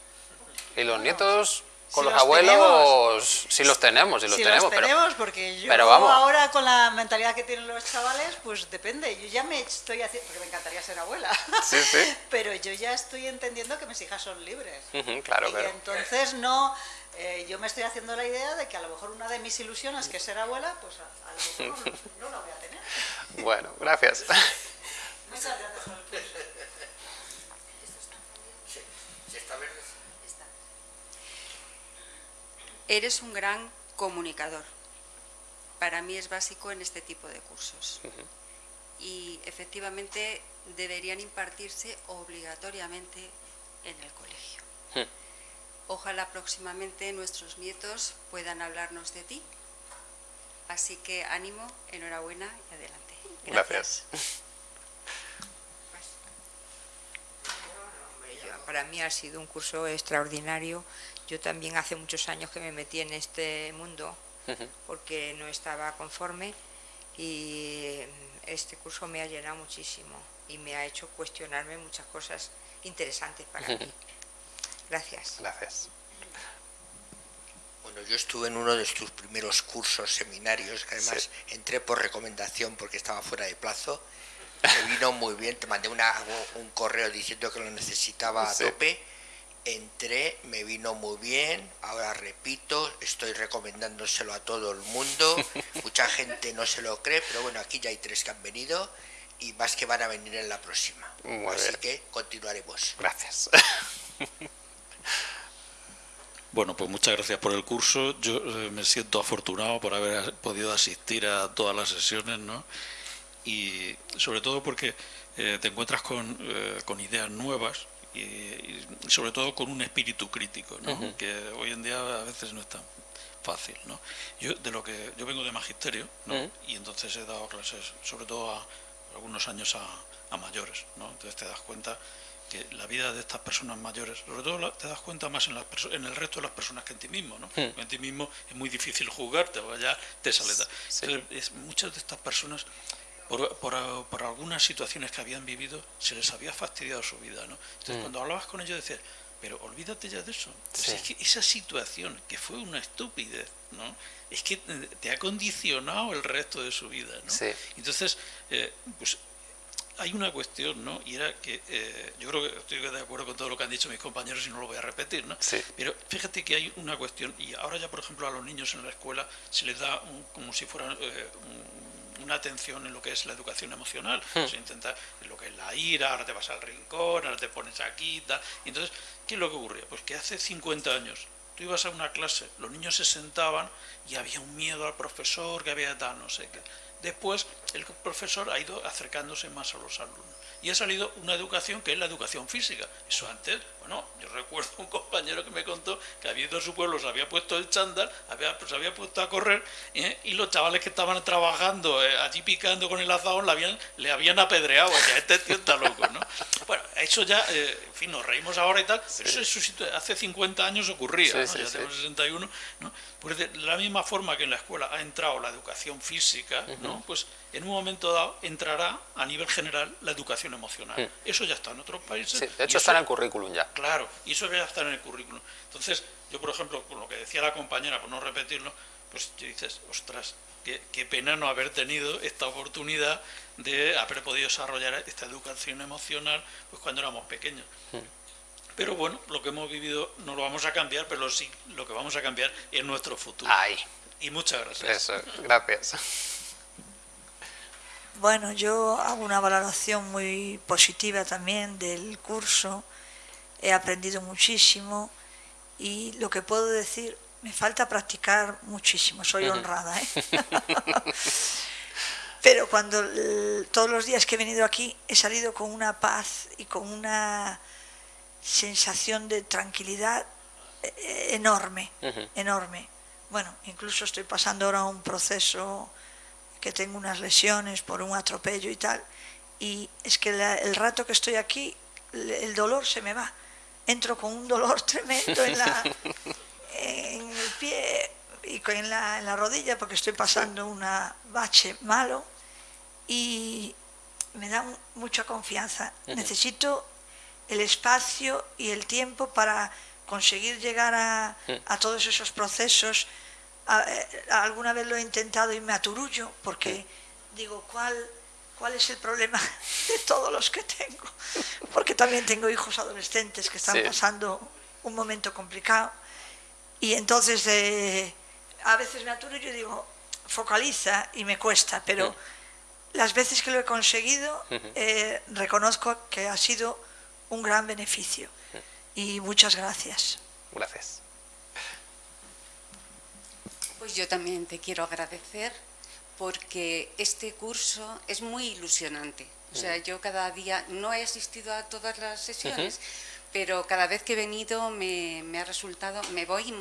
Y los nietos con los, abuelos si los tenemos, si los tenemos. Los tenemos, porque yo ahora con la mentalidad que tienen los chavales, pues depende. Yo ya me estoy haciendo, porque me encantaría ser abuela, sí, sí. <laughs> pero yo ya estoy entendiendo que mis hijas son libres. claro, y entonces no, eh, yo me estoy haciendo la idea de que a lo mejor una de mis ilusiones, que es ser abuela, pues a, lo mejor no, la voy a tener. <laughs> Bueno, gracias. <laughs> Muchas gracias por el Eres un gran comunicador. Para mí es básico en este tipo de cursos. Y efectivamente deberían impartirse obligatoriamente en el colegio. Ojalá próximamente nuestros nietos puedan hablarnos de ti. Así que ánimo, enhorabuena y adelante. Gracias. Para mí ha sido un curso extraordinario yo también hace muchos años que me metí en este mundo porque no estaba conforme y este curso me ha llenado muchísimo y me ha hecho cuestionarme muchas cosas interesantes para mí. Gracias. Gracias. Bueno, yo estuve en uno de tus primeros cursos, seminarios, que además entré por recomendación porque estaba fuera de plazo. <laughs> Me vino muy bien, te mandé un correo diciendo que lo necesitaba a tope entré, me vino muy bien, ahora repito, estoy recomendándoselo a todo el mundo, <laughs> mucha gente no se lo cree, pero bueno, aquí ya hay tres que han venido y más que van a venir en la próxima. Así que continuaremos. Gracias. <laughs> Bueno, pues muchas gracias por el curso. Yo eh, me siento afortunado por haber podido asistir a todas las sesiones, ¿no? Y sobre todo porque eh, te encuentras con, eh, con ideas nuevas y, sobre todo con un espíritu crítico, que hoy en día a veces no es tan fácil. ¿no? Yo, de lo que, yo vengo de magisterio y entonces he dado clases sobre todo a algunos años a, mayores. ¿no? Entonces te das cuenta que la vida de estas personas mayores, sobre todo te das cuenta más en, en el resto de las personas que en ti mismo, ¿no? En ti mismo es muy difícil jugarte, ya te sale. es, muchas de estas personas por, algunas situaciones que habían vivido, se les había fastidiado su vida. ¿no? Entonces, mm. cuando hablabas con ellos, decías, pero olvídate ya de eso. es que esa situación, que fue una estupidez, ¿no? es que eh, te ha condicionado el resto de su vida. ¿no? Entonces, eh, pues hay una cuestión, ¿no? Y era que eh, yo creo que estoy de acuerdo con todo lo que han dicho mis compañeros y no lo voy a repetir, ¿no? Pero fíjate que hay una cuestión, y ahora ya, por ejemplo, a los niños en la escuela se les da como si fuera un una atención en lo que es la educación emocional. Hmm. Se intenta en lo que es la ira, ahora te vas al rincón, ahora te pones aquí, tal. Y entonces, ¿qué es lo que ocurría? Pues que hace 50 años tú ibas a una clase, los niños se sentaban y había un miedo al profesor, que había tal, no sé qué. Después el profesor ha ido acercándose más a los alumnos y ha salido una educación que es la educación física. Eso antes, Bueno, yo recuerdo un compañero que me contó que había ido a su pueblo, se había puesto el chándal, había, pues, se había puesto a correr ¿eh? y los chavales que estaban trabajando eh, allí picando con el azadón le habían, le habían apedreado. O este tío está loco, ¿no? Bueno, eso ya, eh, en fin, nos reímos ahora y tal, pero eso, hace 50 años ocurría, ¿no? ya tenemos 61, ¿no? Pues de la misma forma que en la escuela ha entrado la educación física, ¿no? Pues en un momento dado entrará a nivel general la educación emocional. Eso ya está en otros países. de hecho está en el currículum ya. Claro, y eso ya está en el currículum. Entonces, yo por ejemplo, con lo que decía la compañera, por no repetirlo, pues dices, ostras, qué, pena no haber tenido esta oportunidad de haber podido desarrollar esta educación emocional pues cuando éramos pequeños. Pero bueno, lo que hemos vivido no lo vamos a cambiar, pero sí lo que vamos a cambiar es nuestro futuro. Ay. Y muchas gracias. Eso, gracias. Bueno, yo hago una valoración muy positiva también del curso. He aprendido muchísimo y lo que puedo decir, me falta practicar muchísimo, soy honrada. ¿eh? <laughs> <laughs> Pero cuando todos los días que he venido aquí he salido con una paz y con una sensación de tranquilidad eh, enorme, enorme. Bueno, incluso estoy pasando ahora un proceso que tengo unas lesiones por un atropello y tal, y es que el rato que estoy aquí, el dolor se me va. Entro con un dolor <laughs> tremendo en, la, en el pie y en la, en la rodilla porque estoy pasando un bache malo y me da mucha confianza. Necesito el espacio y el tiempo para conseguir llegar a, todos esos procesos. Eh, alguna vez lo he intentado y me aturullo porque digo, ¿cuál, ¿cuál es el problema <laughs> de todos los que tengo? Porque también tengo hijos adolescentes que están pasando un momento complicado y entonces eh, a veces me aturullo y digo, focaliza y me cuesta, pero las veces que lo he conseguido eh, reconozco que ha sido un gran beneficio. Y muchas gracias. Gracias. Pues yo también te quiero agradecer porque este curso es muy ilusionante. O sea, yo cada día no he asistido a todas las sesiones, pero cada vez que he venido me, ha resultado, me voy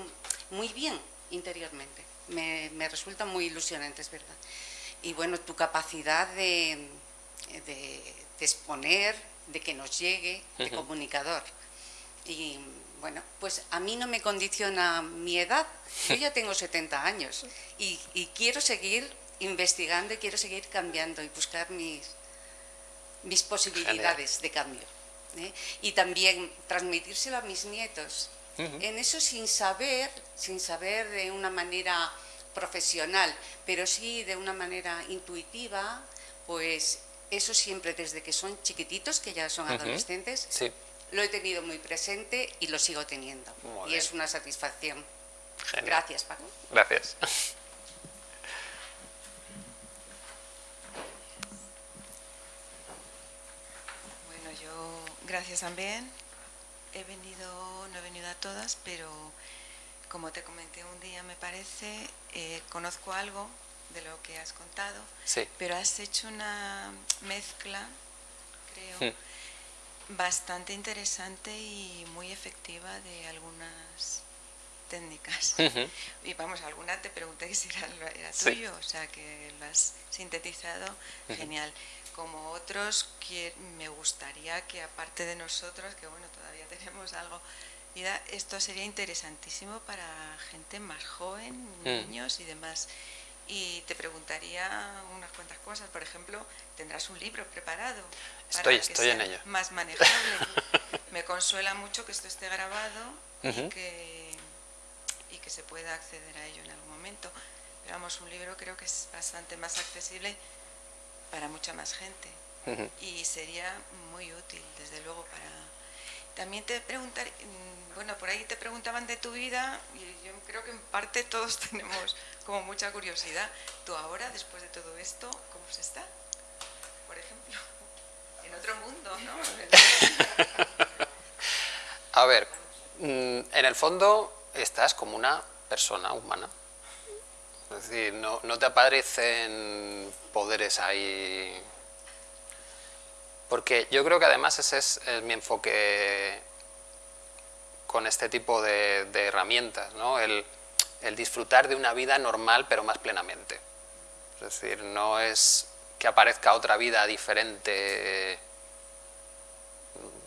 muy bien interiormente. Me, resulta muy ilusionante, es verdad. Y bueno, tu capacidad de, de exponer, de que nos llegue, de comunicador. Y bueno, pues a mí no me condiciona mi edad, yo ya tengo 70 años y, quiero seguir investigando y quiero seguir cambiando y buscar mis, mis posibilidades de cambio. ¿eh? Y también transmitírselo a mis nietos. En eso sin saber, sin saber de una manera profesional, pero sí de una manera intuitiva, pues eso siempre desde que son chiquititos, que ya son adolescentes, lo he tenido muy presente y lo sigo teniendo. y es una satisfacción. Gracias, Paco. Gracias. <laughs> Gracias también. He venido, no he venido a todas, pero como te comenté un día, me parece, eh, conozco algo de lo que has contado, pero has hecho una mezcla, creo, hmm. bastante interesante y muy efectiva de algunas técnicas. <laughs> Y vamos, alguna te pregunté si era, tuyo, o sea que lo has sintetizado, genial. Como otros, que me gustaría que aparte de nosotros, que bueno, todavía <laughs> tenemos algo, vida, esto sería interesantísimo para gente más joven, hmm. niños y demás y te preguntaría unas cuantas cosas. Por ejemplo, ¿tendrás un libro preparado? Estoy, estoy en ello. Más manejable. <laughs> Me consuela mucho que esto esté grabado y, que, y que se pueda acceder a ello en algún momento. Pero vamos, un libro creo que es bastante más accesible para mucha más gente y sería muy útil, desde luego, para... También te preguntar, mm, bueno, por ahí te preguntaban de tu vida y yo creo que en parte todos <laughs> tenemos como mucha curiosidad. Tú ahora, después de todo esto, ¿cómo se está? Por ejemplo, <laughs> en otro mundo, ¿no? <laughs> A ver, mm, en el fondo estás como una persona humana. Es decir, no, te aparecen poderes ahí... Porque yo creo que además ese es mi enfoque con este tipo de, herramientas, ¿no? el, disfrutar de una vida normal pero más plenamente. Es decir, no es que aparezca otra vida diferente,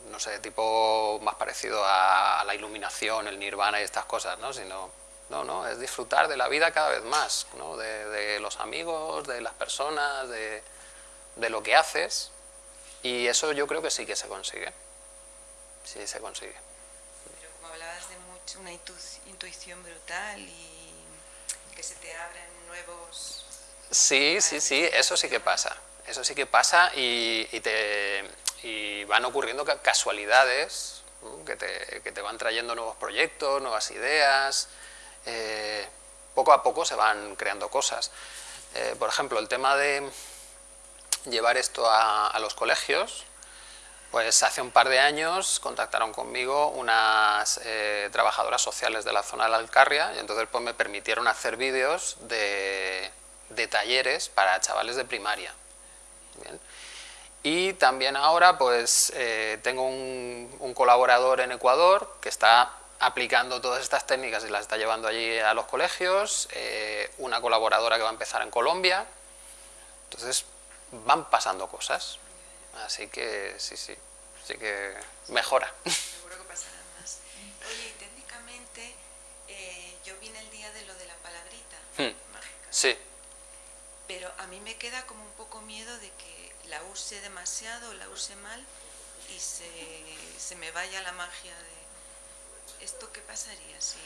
no sé, tipo más parecido a, la iluminación, el nirvana y estas cosas, ¿no? sino no, no, es disfrutar de la vida cada vez más, ¿no? de, los amigos, de las personas, de, de lo que haces, y eso yo creo que sí que se consigue, sí se consigue una intuición brutal y que se te abren nuevos... Sí, sí, sí, eso sí que pasa. Eso sí que pasa y, te, van ocurriendo casualidades que te, van trayendo nuevos proyectos, nuevas ideas. Eh, poco a poco se van creando cosas. Eh, por ejemplo, el tema de llevar esto a los colegios, pues hace un par de años contactaron conmigo unas eh, trabajadoras sociales de la zona de la Alcarria y entonces pues me permitieron hacer vídeos de, talleres para chavales de primaria. Y también ahora pues tengo un, colaborador en Ecuador que está aplicando todas estas técnicas y las está llevando allí a los colegios, eh, una colaboradora que va a empezar en Colombia, entonces van pasando cosas. Así que sí, sí, sí que mejora. <laughs> Seguro que pasarán más. Oye, técnicamente eh, yo vine el día de lo de la palabrita hmm. mágica. Sí. Pero a mí me queda como un poco miedo de que la use demasiado, la use mal y se, se me vaya la magia de... ¿Esto qué pasaría si...?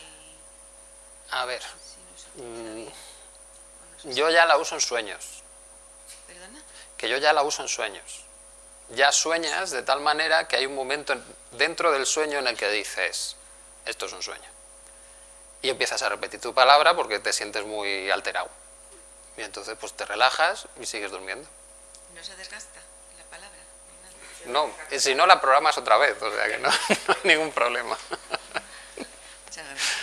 A ver, mm, yo ya la uso en sueños. ¿Perdona? Que yo ya la uso en sueños ya sueñas de tal manera que hay un momento dentro del sueño en el que dices, esto es un sueño. Y empiezas a repetir tu palabra porque te sientes muy alterado. Y entonces pues te relajas y sigues durmiendo. ¿No se desgasta la palabra? No, y si no la programas otra vez, o sea que no, <laughs> hay ningún problema. Muchas gracias.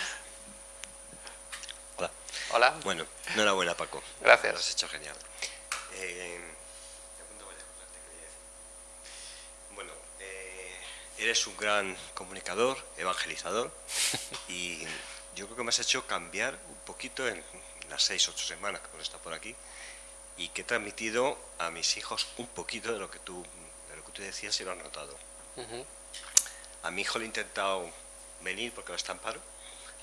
Hola. Hola. Bueno, enhorabuena Paco. Gracias. Lo has hecho genial. Eh, Eres un gran comunicador, evangelizador, y yo creo que me has hecho cambiar un poquito en las seis, ocho semanas que hemos estado por aquí, y que he transmitido a mis hijos un poquito de lo que tú, de lo que tú decías y lo han notado. A mi hijo le he intentado venir porque no está en paro,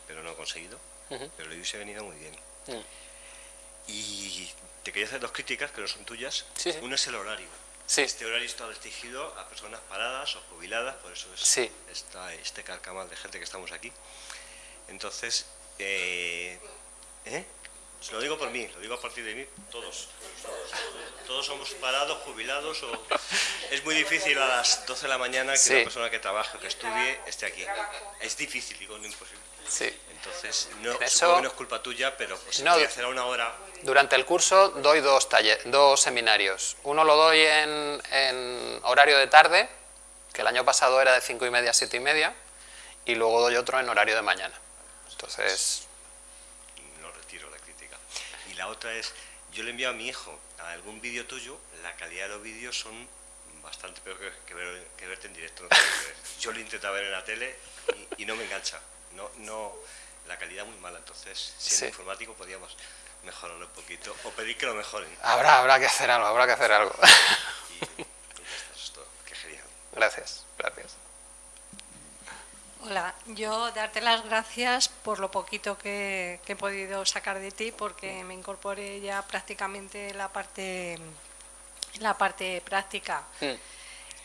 pero no he conseguido, pero le hubiese venido muy bien. Mm. Y te quería hacer dos críticas que no son tuyas. Uno es el horario. Este horario está restringido a personas paradas o jubiladas, por eso es, está este carcamal de gente que estamos aquí. Entonces, eh, ¿eh? Lo digo por mí, lo digo a partir de mí, todos. Todos somos parados, jubilados, o es muy difícil a las 12 de la mañana que una persona que trabaje o que estudie esté aquí. Es difícil, digo, no imposible. Sí. Entonces, no, supongo que no es culpa tuya, pero pues no, hacer una hora... Durante el curso doy dos, dos seminarios. Uno lo doy en, horario de tarde, que el año pasado era de cinco y media a siete y media, y luego doy otro en horario de mañana. Entonces... No retiro la crítica. Y la otra es, yo le envío a mi hijo a algún vídeo tuyo, la calidad de los vídeos son bastante peor que, verte en directo. <laughs> yo lo intento ver en la tele y no me engancha no, no, la calidad muy mala, entonces siendo informático podíamos mejorarlo un poquito o pedir que lo mejoren. Habrá, habrá que hacer algo, habrá que hacer algo. Y, esto es todo, qué genial. Gracias, gracias. Hola, yo darte las gracias por lo poquito que, he podido sacar de ti porque me incorporé ya prácticamente la parte, la parte práctica. Hmm.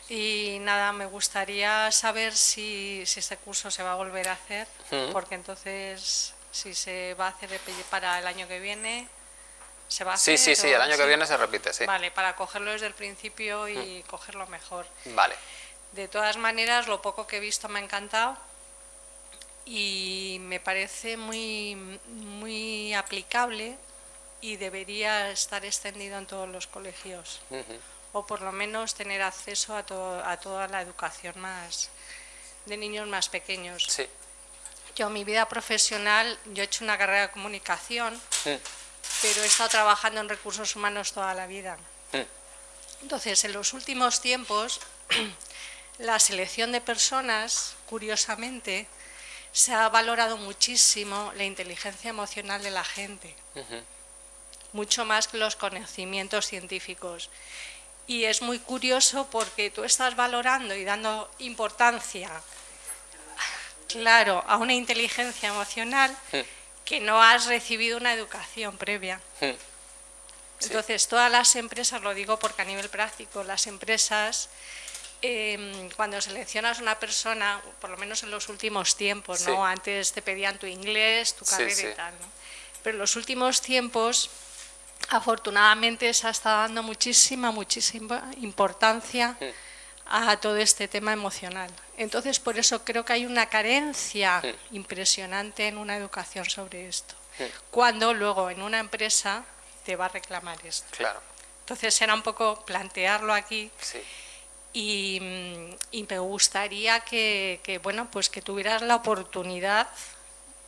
Y nada, me gustaría saber si, si este curso se va a volver a hacer, porque entonces si se va a hacer para el año que viene, ¿se va a hacer? Sí, sí, sí, el año que viene se repite, sí. Vale, para cogerlo desde el principio y cogerlo mejor. Vale. De todas maneras, lo poco que he visto me ha encantado y me parece muy, muy aplicable y debería estar extendido en todos los colegios o por lo menos tener acceso a, a toda la educación más de niños más pequeños. Sí. Yo, mi vida profesional, yo he hecho una carrera de comunicación, mm. pero he estado trabajando en recursos humanos toda la vida. Mm. Entonces, en los últimos tiempos, la selección de personas, curiosamente, se ha valorado muchísimo la inteligencia emocional de la gente, mucho más que los conocimientos científicos. Y es muy curioso porque tú estás valorando y dando importancia, claro, a una inteligencia emocional que no has recibido una educación previa. Entonces, todas las empresas, lo digo porque a nivel práctico, las empresas, em, cuando seleccionas una persona, por lo menos en los últimos tiempos, ¿no? Antes te pedían tu inglés, tu carrera y tal, ¿no? Pero en los últimos tiempos, afortunadamente, se ha estado dando muchísima, muchísima importancia a todo este tema emocional. Entonces, por eso creo que hay una carencia impresionante en una educación sobre esto. Cuando luego en una empresa te va a reclamar esto. Claro. Entonces era un poco plantearlo aquí. Y, me gustaría que, bueno, pues que tuvieras la oportunidad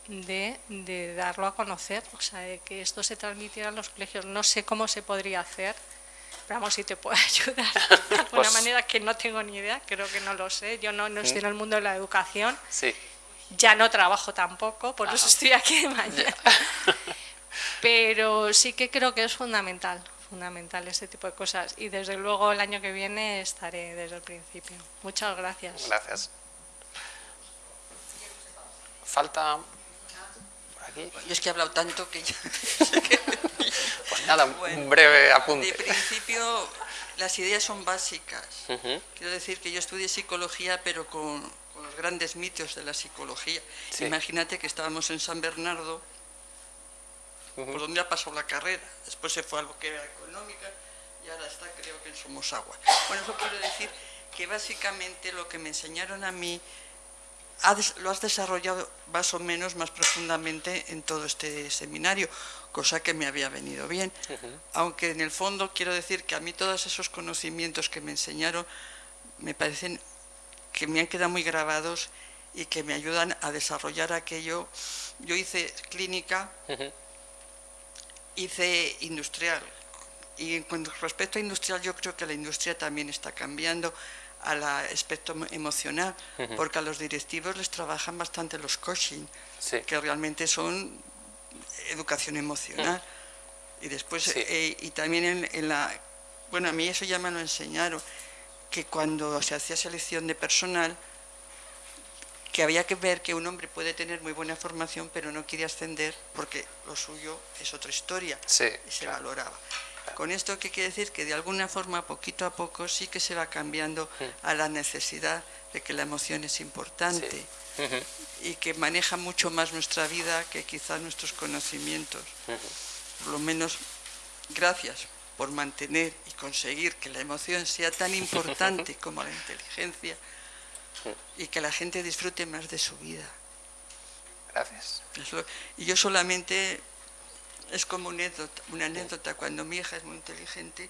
de, darlo a conocer, o sea, de que esto se transmitiera en los colegios. No sé cómo se podría hacer, pero vamos, si te puedo <laughs> ayudar de <laughs> alguna pues manera que no tengo ni idea, creo que no lo sé. Yo no, no estoy en el mundo de la educación. Sí. Ya no trabajo tampoco, por eso estoy aquí de <laughs> mañana. Pero sí que creo que es fundamental, fundamental este tipo de cosas. Y desde luego el año que viene estaré desde el principio. Muchas gracias. Gracias. Falta aquí. Yo es que he hablado tanto que ya... <laughs> pues nada, un breve apunte. De principio, las ideas son básicas. Quiero decir que yo estudié psicología, pero con, los grandes mitos de la psicología. Imagínate que estábamos en San Bernardo por donde ha pasado la carrera. Después se fue a lo que era económica y ahora está creo que en Somos Agua. Bueno, eso quiero decir que básicamente lo que me enseñaron a mí lo has desarrollado más o menos más profundamente en todo este seminario, cosa que me había venido bien. Aunque en el fondo quiero decir que a mí todos esos conocimientos que me enseñaron me parecen que me han quedado muy grabados y que me ayudan a desarrollar aquello. Yo hice clínica, hice industrial. Y con respecto a industrial, yo creo que la industria también está cambiando al aspecto emocional, porque a los directivos les trabajan bastante los coaching, que realmente son educación emocional. Y después, eh, y también en, la... Bueno, a mí eso ya me lo enseñaron, que cuando se hacía selección de personal, que había que ver que un hombre puede tener muy buena formación, pero no quiere ascender porque lo suyo es otra historia y se valoraba. Con esto, ¿qué quiere decir? Que de alguna forma, poquito a poco, sí que se va cambiando a la necesidad de que la emoción es importante y que maneja mucho más nuestra vida que quizá nuestros conocimientos. Por lo menos, gracias por mantener y conseguir que la emoción sea tan <laughs> importante como la inteligencia y que la gente disfrute más de su vida. Gracias. y yo solamente, es como una anécdota, una anécdota, cuando mi hija es muy inteligente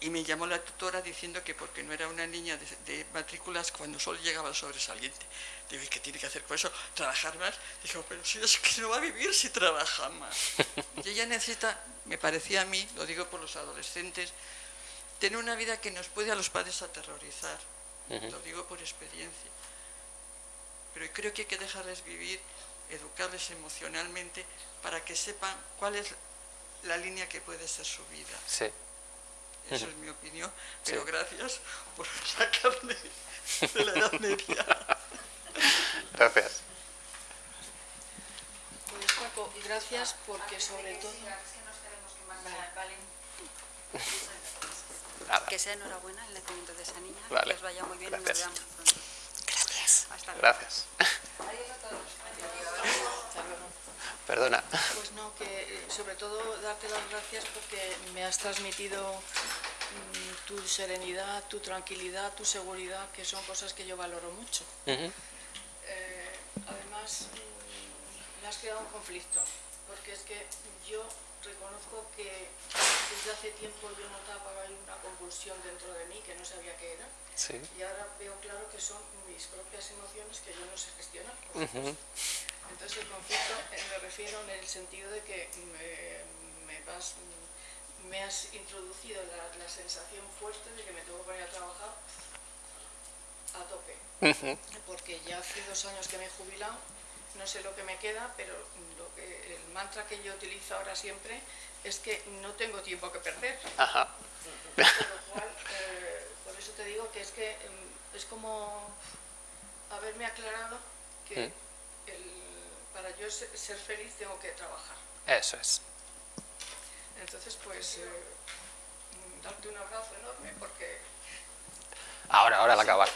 y me llamó la tutora diciendo que porque no era una niña de, matrículas, cuando solo llegaba el sobresaliente. Digo, ¿y qué tiene que hacer con eso? ¿Trabajar más? Dijo, pero si es que no va a vivir si trabaja más. y ella necesita, me parecía a mí, lo digo por los adolescentes, tener una vida que nos puede a los padres aterrorizar lo digo por experiencia. Pero creo que hay que dejarles vivir, educarles emocionalmente para que sepan cuál es la línea que puede ser su vida. Sí. Eso es mi opinión, pero gracias por sacarme de la edad media. Gracias. Pues Paco, gracias porque sobre todo... Que sea enhorabuena el nacimiento de esa niña, que os vaya muy bien Gracias. y nos veamos pronto. Gracias. Hasta luego. Gracias. Perdona. Pues no, que eh, sobre todo darte las gracias porque me has transmitido mm, tu serenidad, tu tranquilidad, tu seguridad, que son cosas que yo valoro mucho. Eh, además, mm, me has creado un conflicto, porque es que yo reconozco que desde hace tiempo yo notaba una convulsión dentro de mí que no sabía qué era. Y ahora veo claro que son mis propias emociones que yo no sé gestionar. Entonces el conflicto eh, me refiero en el sentido de que me, me has introducido la, sensación fuerte de que me tengo que poner a trabajar a tope. Porque ya hace dos años que me he jubilado no sé lo que me queda, pero el mantra que yo utilizo ahora siempre es que no tengo tiempo que perder. Ajá. Por, lo cual, eh, por eso te digo que es que em, es como haberme aclarado que mm. para yo ser feliz tengo que trabajar. Eso es. Entonces, pues, eh, darte un abrazo enorme porque... Ahora, ahora al acabar.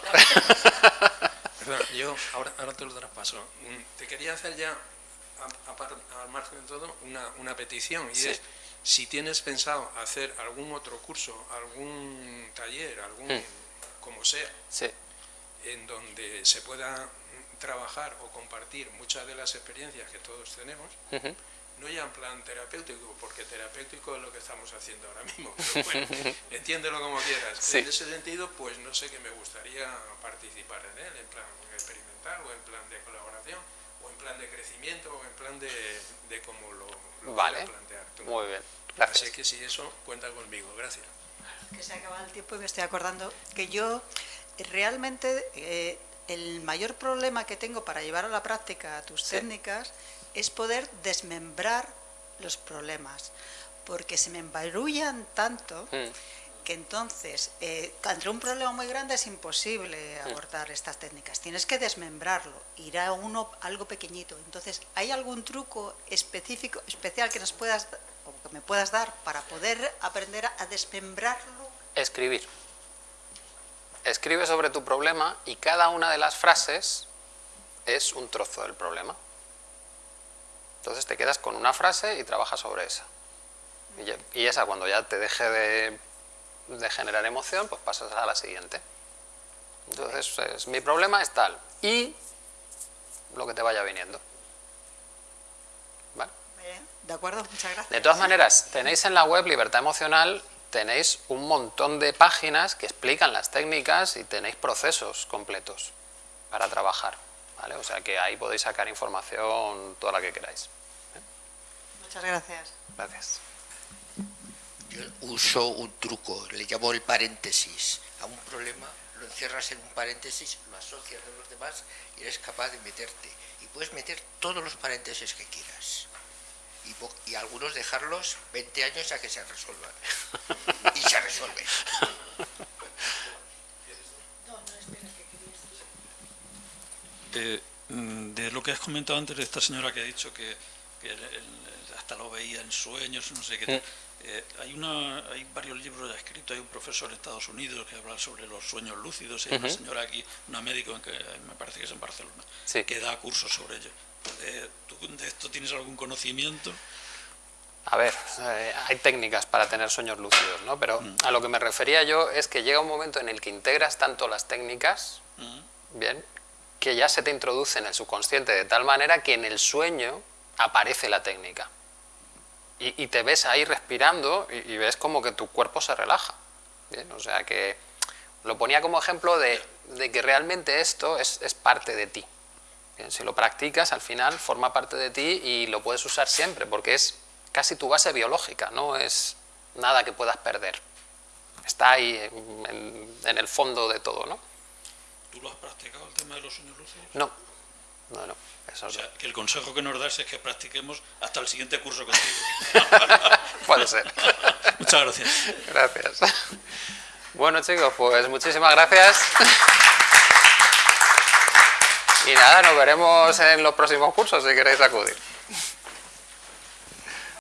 yo ahora, ahora te lo traspaso. Mm, te quería hacer ya, al margen de todo, una, una petición. Y es si tienes pensado hacer algún otro curso, algún taller, algún mm. como sea, en donde se pueda trabajar o compartir muchas de las experiencias que todos tenemos, no ya en plan terapéutico, porque terapéutico es lo que estamos haciendo ahora mismo, <laughs> pero bueno, entiéndelo como quieras. En ese sentido, pues no sé que me gustaría participar en él, en plan experimental, o en plan de colaboración, o en plan de crecimiento, o en plan de, de cómo lo, lo vale. plantear tú. Muy bien, gracias. Así que si eso, cuenta conmigo, gracias. Que se acaba el tiempo y me estoy acordando que yo realmente eh, el mayor problema que tengo para llevar a la práctica tus técnicas es poder desmembrar los problemas, porque se me embarullan tanto mm. Que entonces, eh, ante un problema muy grande es imposible abordar estas técnicas, tienes que desmembrarlo, ir a uno algo pequeñito. Entonces, ¿hay algún truco específico, especial que nos puedas o que me puedas dar para poder aprender a desmembrarlo? Escribir. Escribe sobre tu problema y cada una de las frases es un trozo del problema. Entonces te quedas con una frase y trabajas sobre esa. Y esa cuando ya te deje de, generar emoción, pues pasas a la siguiente. Entonces, mi problema es tal. Y lo que te vaya viniendo. ¿Vale? De acuerdo, muchas gracias. De todas maneras, tenéis en la web Libertad Emocional, tenéis un montón de páginas que explican las técnicas y tenéis procesos completos para trabajar. ¿vale? O sea que ahí podéis sacar información toda la que queráis. Muchas gracias. Gracias. Yo uso un truco, le llamo el paréntesis. A un problema lo encierras en un paréntesis, lo asocias con los demás y eres capaz de meterte. Y puedes meter todos los paréntesis que quieras. Y, y algunos dejarlos 20 años a que se resuelvan. y se resuelven. <laughs> Eh, mm, de lo que has comentado antes de esta señora que ha dicho que, que el, hasta lo veía en sueños, no sé qué. Eh, hay, una, hay varios libros ya escritos, hay un profesor en Estados Unidos que habla sobre los sueños lúcidos, y hay una señora aquí, una médico, en que me parece que es en Barcelona, que da cursos sobre ello. Eh, ¿Tú de esto tienes algún conocimiento? A ver, eh, hay técnicas para tener sueños lúcidos, ¿no? Pero mm. a lo que me refería yo es que llega un momento en el que integras tanto las técnicas, mm. bien, que ya se te introduce en el subconsciente de tal manera que en el sueño aparece la técnica y, te ves ahí respirando y, ves como que tu cuerpo se relaja. O sea que lo ponía como ejemplo de, que realmente esto es, parte de ti. Si lo practicas, al final forma parte de ti y lo puedes usar siempre, porque es casi tu base biológica, no es nada que puedas perder. Está ahí en, el fondo de todo, ¿no? ¿Tú lo has practicado el tema de los sueños lúcidos? No, no, no o sea, que el consejo que nos das es que practiquemos hasta el siguiente curso contigo. <laughs> Puede ser. <laughs> Muchas gracias. Gracias. Bueno chicos, pues muchísimas gracias. Y nada, nos veremos en los próximos cursos si queréis acudir.